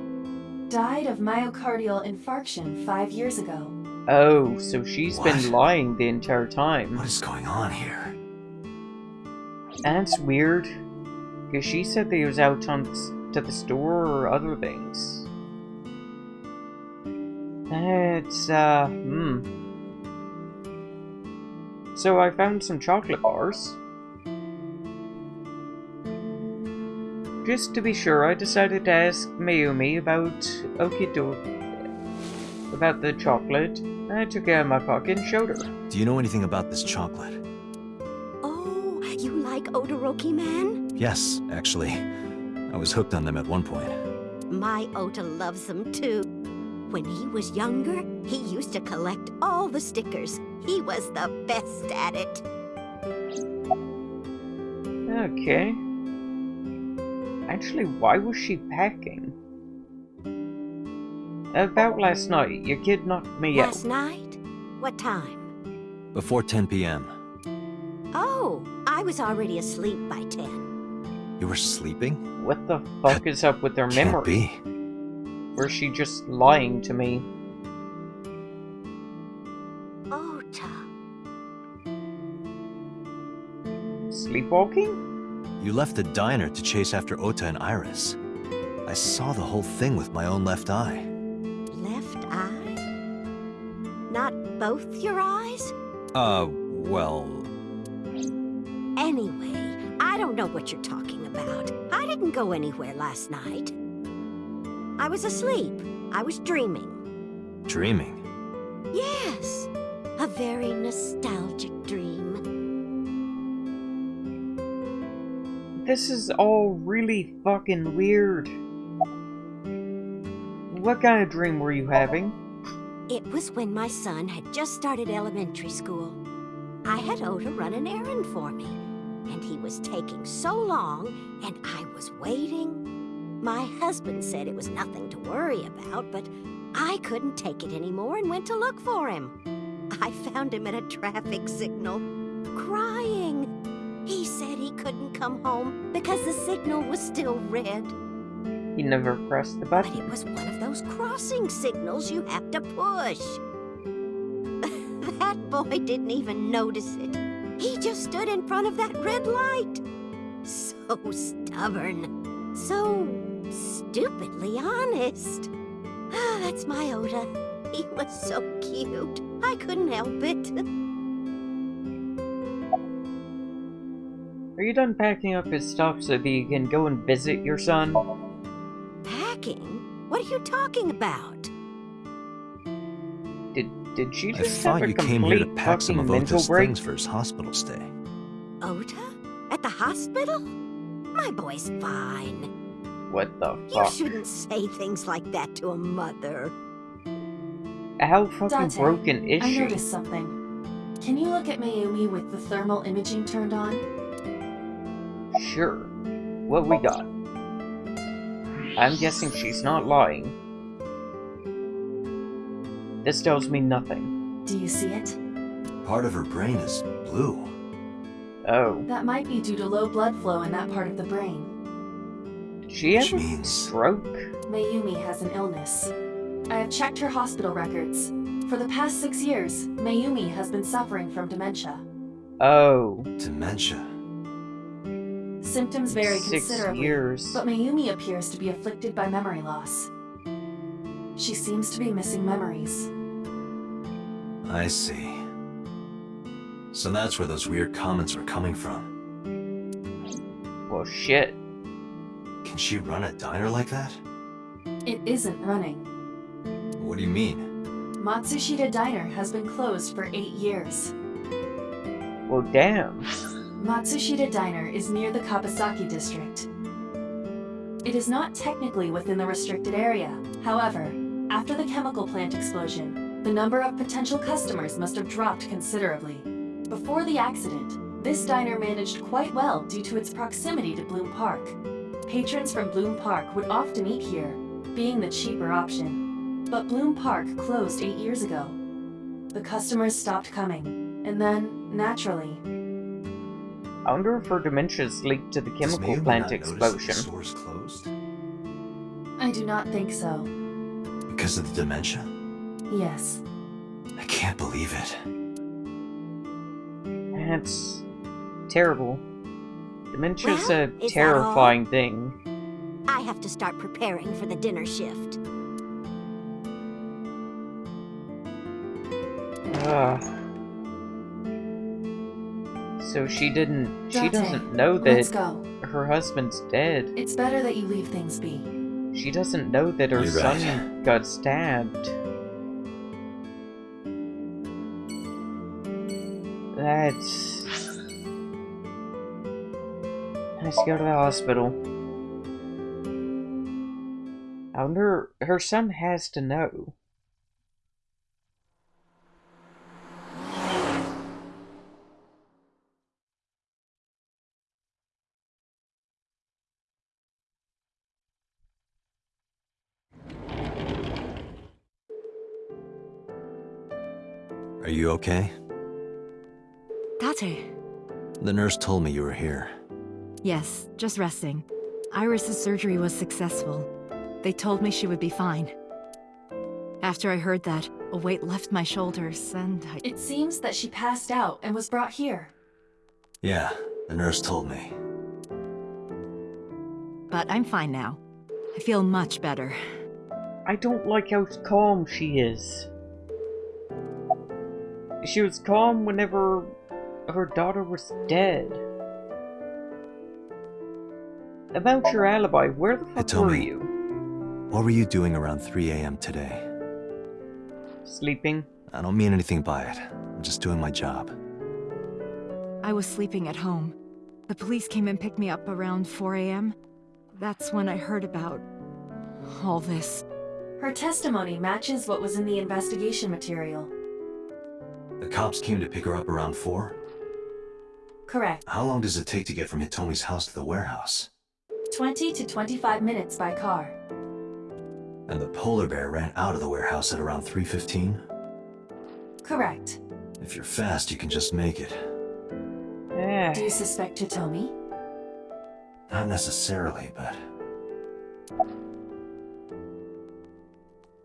died of myocardial infarction five years ago. Oh, so she's been lying the entire time. What is going on here? That's weird. Because she said they was out on to the store or other things. It's, uh, hmm. So I found some chocolate bars. Just to be sure, I decided to ask Mayumi about Okido about the chocolate. I took it out of my pocket and showed her. Do you know anything about this chocolate? You like Odoroki Man? Yes, actually. I was hooked on them at one point. My Ota loves them too. When he was younger, he used to collect all the stickers. He was the best at it. Okay. Actually, why was she packing? About last night, your kid knocked me out. Last night? What time? Before 10 p.m. Oh, I was already asleep by 10. You were sleeping? What the fuck is up with her Can't memory? be. Or is she just lying to me? Ota. Sleepwalking? You left the diner to chase after Ota and Iris. I saw the whole thing with my own left eye. Left eye? Not both your eyes? Uh, well, Anyway, I don't know what you're talking about. I didn't go anywhere last night. I was asleep. I was dreaming. dreaming. Yes, a very nostalgic dream. This is all really fucking weird. What kind of dream were you having? It was when my son had just started elementary school. I had Ota run an errand for me, and he was taking so long, and I was waiting. My husband said it was nothing to worry about, but I couldn't take it anymore and went to look for him. I found him at a traffic signal, crying. He said he couldn't come home because the signal was still red. You never pressed the button. But it was one of those crossing signals you have to push. that boy didn't even notice it. He just stood in front of that red light. So stubborn. So stupidly honest. Ah, That's my Ota. He was so cute. I couldn't help it. Are you done packing up his stuff so that you can go and visit your son? Packing? What are you talking about? Did did she I just have thought a you came here to pack some of mental Ota's things for his hospital stay. Ota? At the hospital? My boy's fine. What the fuck? You shouldn't say things like that to a mother. How fucking Dante, broken is I she? noticed something. Can you look at Mayumi with the thermal imaging turned on? Sure. What we got? I'm guessing she's not lying. This tells me nothing. Do you see it? Part of her brain is blue. Oh, That might be due to low blood flow in that part of the brain. did she have Which a means- stroke? Mayumi has an illness. I have checked her hospital records. For the past six years, Mayumi has been suffering from dementia. Oh, Dementia. Symptoms vary Six considerably, years. but Mayumi appears to be afflicted by memory loss. She seems to be missing memories. I see. So that's where those weird comments were coming from. well shit. Can she run a diner like that? It isn't running. What do you mean? Matsushita Diner has been closed for eight years. Well damn. Matsushita Diner is near the Kabasaki district. It is not technically within the restricted area. However, after the chemical plant explosion, the number of potential customers must have dropped considerably. Before the accident, this diner managed quite well due to its proximity to Bloom Park. Patrons from Bloom Park would often eat here, being the cheaper option. But Bloom Park closed eight years ago. The customers stopped coming, and then, naturally, I wonder if her dementia's linked to the chemical plant not notice that explosion. The store's closed I do not think so. because of the dementia. Yes. I can't believe it. That's terrible. Dementia's Well, a is that all? terrifying thing. I have to start preparing for the dinner shift. Ugh. So she didn't. She doesn't know let's that go. her husband's dead. It's better that you leave things be. She doesn't know that her You're son right. got stabbed. That's. Let's go to the hospital. I wonder. Her son has to know. Are you okay? Date. The nurse told me you were here. Yes, just resting. Iris's surgery was successful. They told me she would be fine. After I heard that, a weight left my shoulders, and I... It seems that she passed out and was brought here. Yeah, the nurse told me. But I'm fine now. I feel much better. I don't like how calm she is. She was calm whenever her daughter was dead. About your alibi, where the fuck told were me. you? What were you doing around 3 a.m. today? Sleeping? I don't mean anything by it. I'm just doing my job. I was sleeping at home. The police came and picked me up around 4 a.m. That's when I heard about... all this. Her testimony matches what was in the investigation material. The cops came to pick her up around 4? Correct. How long does it take to get from Hitomi's house to the warehouse? 20 to 25 minutes by car. And the polar bear ran out of the warehouse at around 3.15? Correct. If you're fast, you can just make it. Eh. Do you suspect Hitomi? Not necessarily, but...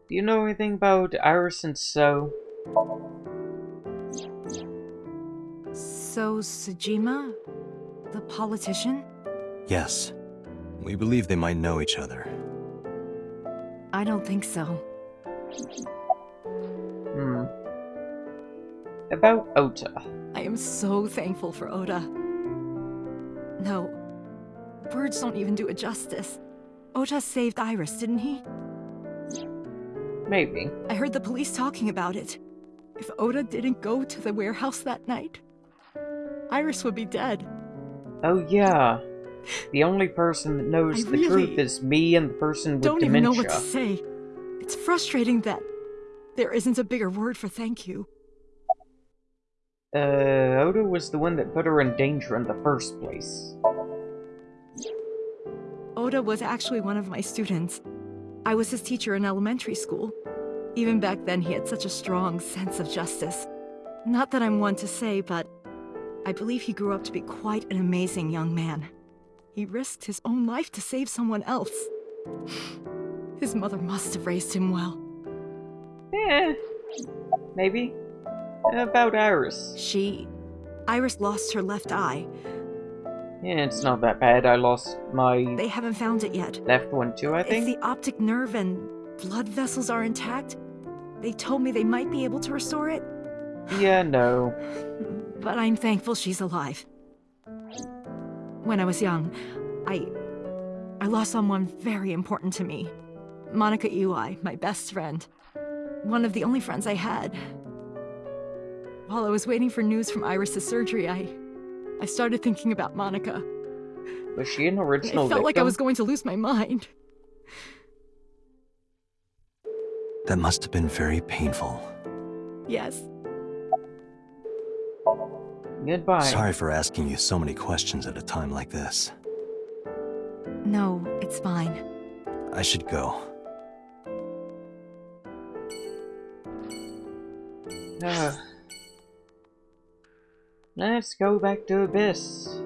Do you know anything about Iris and So? So, Sejima? The politician? Yes. We believe they might know each other. I don't think so. Hmm. About Ota. I am so thankful for Ota. No. Words don't even do it justice. Ota saved Iris, didn't he? Maybe. I heard the police talking about it. If Ota didn't go to the warehouse that night, Iris would be dead. Oh yeah. The only person that knows the really truth is me and the person with Don't dementia. even know what to say. It's frustrating that there isn't a bigger word for thank you. Uh, Ota was the one that put her in danger in the first place. Ota was actually one of my students. I was his teacher in elementary school. Even back then, he had such a strong sense of justice. Not that I'm one to say, but I believe he grew up to be quite an amazing young man. He risked his own life to save someone else. His mother must have raised him well. Eh, maybe. About Iris. She... Iris lost her left eye. Yeah, it's not that bad. I lost my They haven't found it yet. left one too, I think? If think. the optic nerve and blood vessels are intact, they told me they might be able to restore it, Yeah, no. but I'm thankful she's alive. When I was young, I... I lost someone very important to me. Monica Iwai, my best friend. One of the only friends I had. While I was waiting for news from Iris's surgery, I... I started thinking about Monica. Was she an original I original felt like I was going to lose my mind. That must have been very painful. Yes. Goodbye. Sorry for asking you so many questions at a time like this. No, it's fine. I should go. Uh, let's go back to ABIS.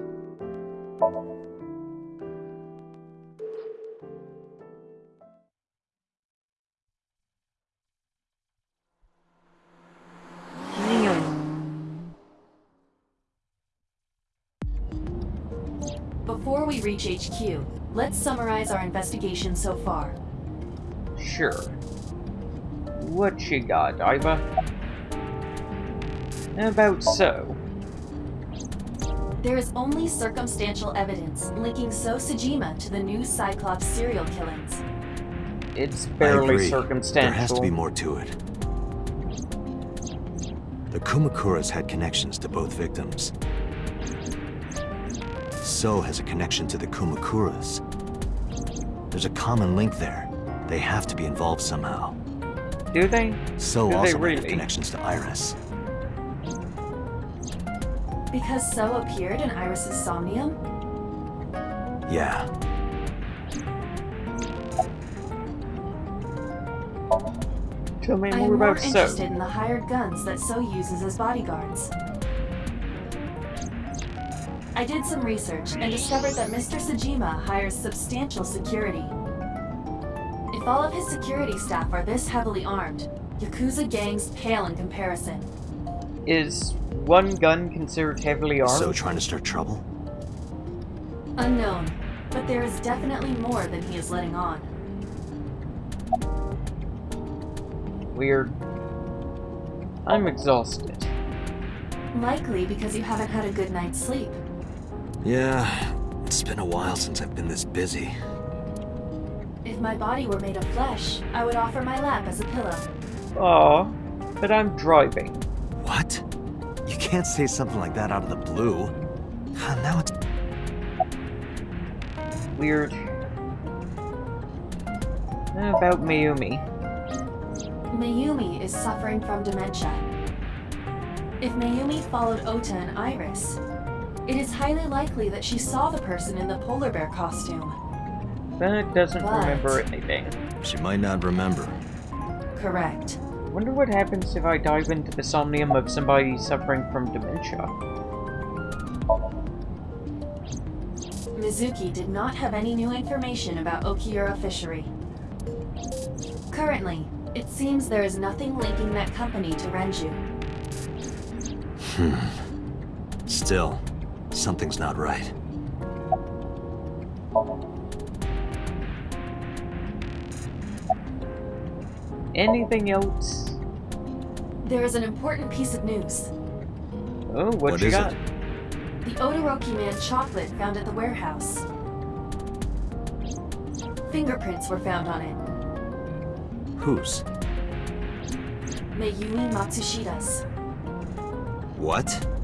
Reach HQ, let's summarize our investigation so far. Sure. What you got, Aiba? About so. There is only circumstantial evidence linking So Sejima to the new Cyclops serial killings. It's I barely agree. circumstantial. There has to be more to it. The Kumakuras had connections to both victims. So has a connection to the Kumakuras. There's a common link there. They have to be involved somehow. Do they? So Do they also might have connections to Iris. Because So appeared in Iris's Somnium? Yeah. Tell me more I more am more about So. interested in the hired guns that So uses as bodyguards. I did some research and discovered that Mr. Sejima hires substantial security. If all of his security staff are this heavily armed, Yakuza gangs pale in comparison. Is one gun considered heavily armed? So trying to start trouble? Unknown, but there is definitely more than he is letting on. Weird. I'm exhausted. Likely because you haven't had a good night's sleep. Yeah, it's been a while since I've been this busy. If my body were made of flesh, I would offer my lap as a pillow. Aw, but I'm driving. What? You can't say something like that out of the blue. Now it's... Weird. About Mayumi. Mayumi is suffering from dementia. If Mayumi followed Ota and Iris, it is highly likely that she saw the person in the polar bear costume. But doesn't But- remember anything. She might not remember. Correct. Wonder what happens if I dive into the somnium of somebody suffering from dementia. Mizuki did not have any new information about Okiura Fishery. Currently, it seems there is nothing linking that company to Renju. Hmm. Still, something's not right. Anything else? There is an important piece of news. Oh, what, What you is got? it? The Odoroki Man chocolate found at the warehouse. Fingerprints were found on it. Whose? Mayumi Matsushita's. What?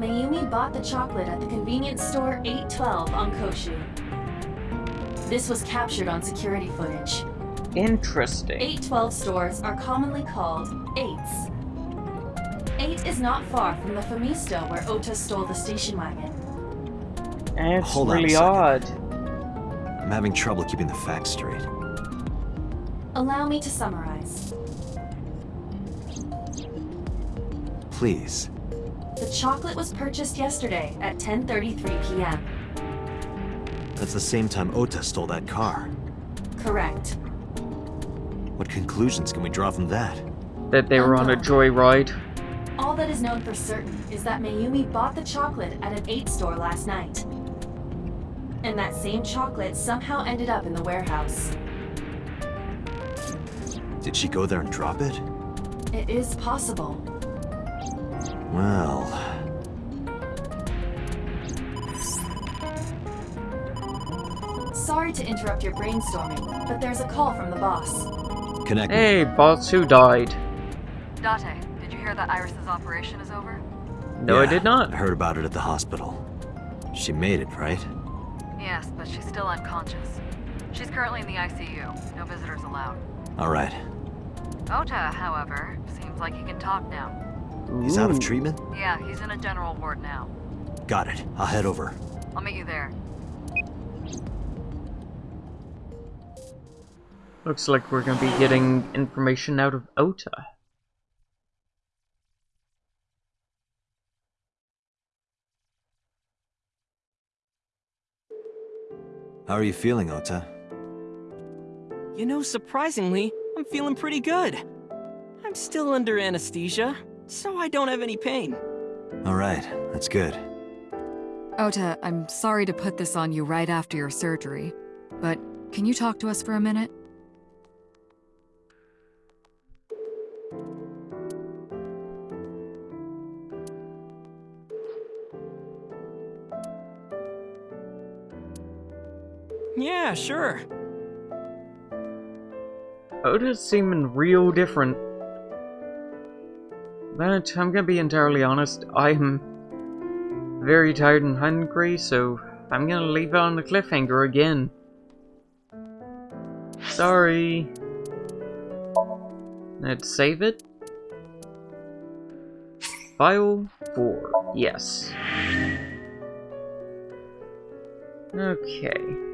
Mayumi bought the chocolate at the convenience store 812 on Koshu. This was captured on security footage. Interesting. 812 stores are commonly called 8s. 8 is not far from the Famisto where Ota stole the station wagon. That's Hold really odd. I'm having trouble keeping the facts straight. Allow me to summarize. Please. The chocolate was purchased yesterday at 10:33 p.m. That's the same time Ota stole that car. Correct. What conclusions can we draw from that? That they were on a joyride. All that is known for certain is that Mayumi bought the chocolate at an 8 store last night. And that same chocolate somehow ended up in the warehouse. Did she go there and drop it? It is possible. Well, Sorry to interrupt your brainstorming, but there's a call from the boss. connect. Hey, boss, who died? Date, did you hear that Iris's operation is over? No, I did not. I heard about it at the hospital. She made it, right? Yes, but she's still unconscious. She's currently in the ICU. No visitors allowed. Alright. Ota, however, seems like he can talk now. He's out of treatment? Yeah, he's in a general ward now. Got it. I'll head over. I'll meet you there. Looks like we're gonna be getting information out of Ota. How are you feeling, Ota? You know, surprisingly, I'm feeling pretty good. I'm still under anesthesia, so I don't have any pain. Alright, that's good. Ota, I'm sorry to put this on you right after your surgery, but can you talk to us for a minute? Yeah, sure. Ota's seeming real different. But I'm gonna be entirely honest, I'm very tired and hungry, so I'm gonna leave it on the cliffhanger again. Sorry. Let's save it. File 4. Yes. Okay.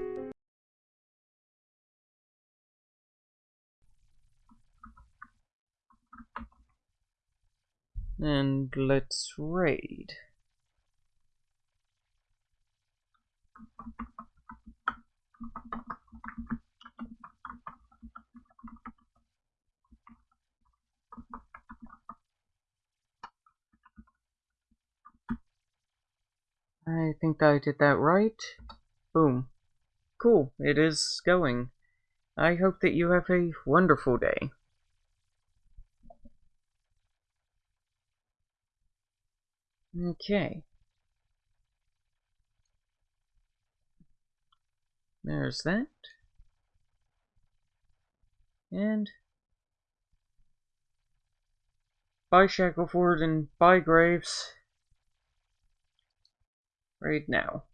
And let's raid. I think I did that right. Boom. Cool, it is going. I hope that you have a wonderful day. Okay. There's that. And bye Shackleford and bye Graves. Right now.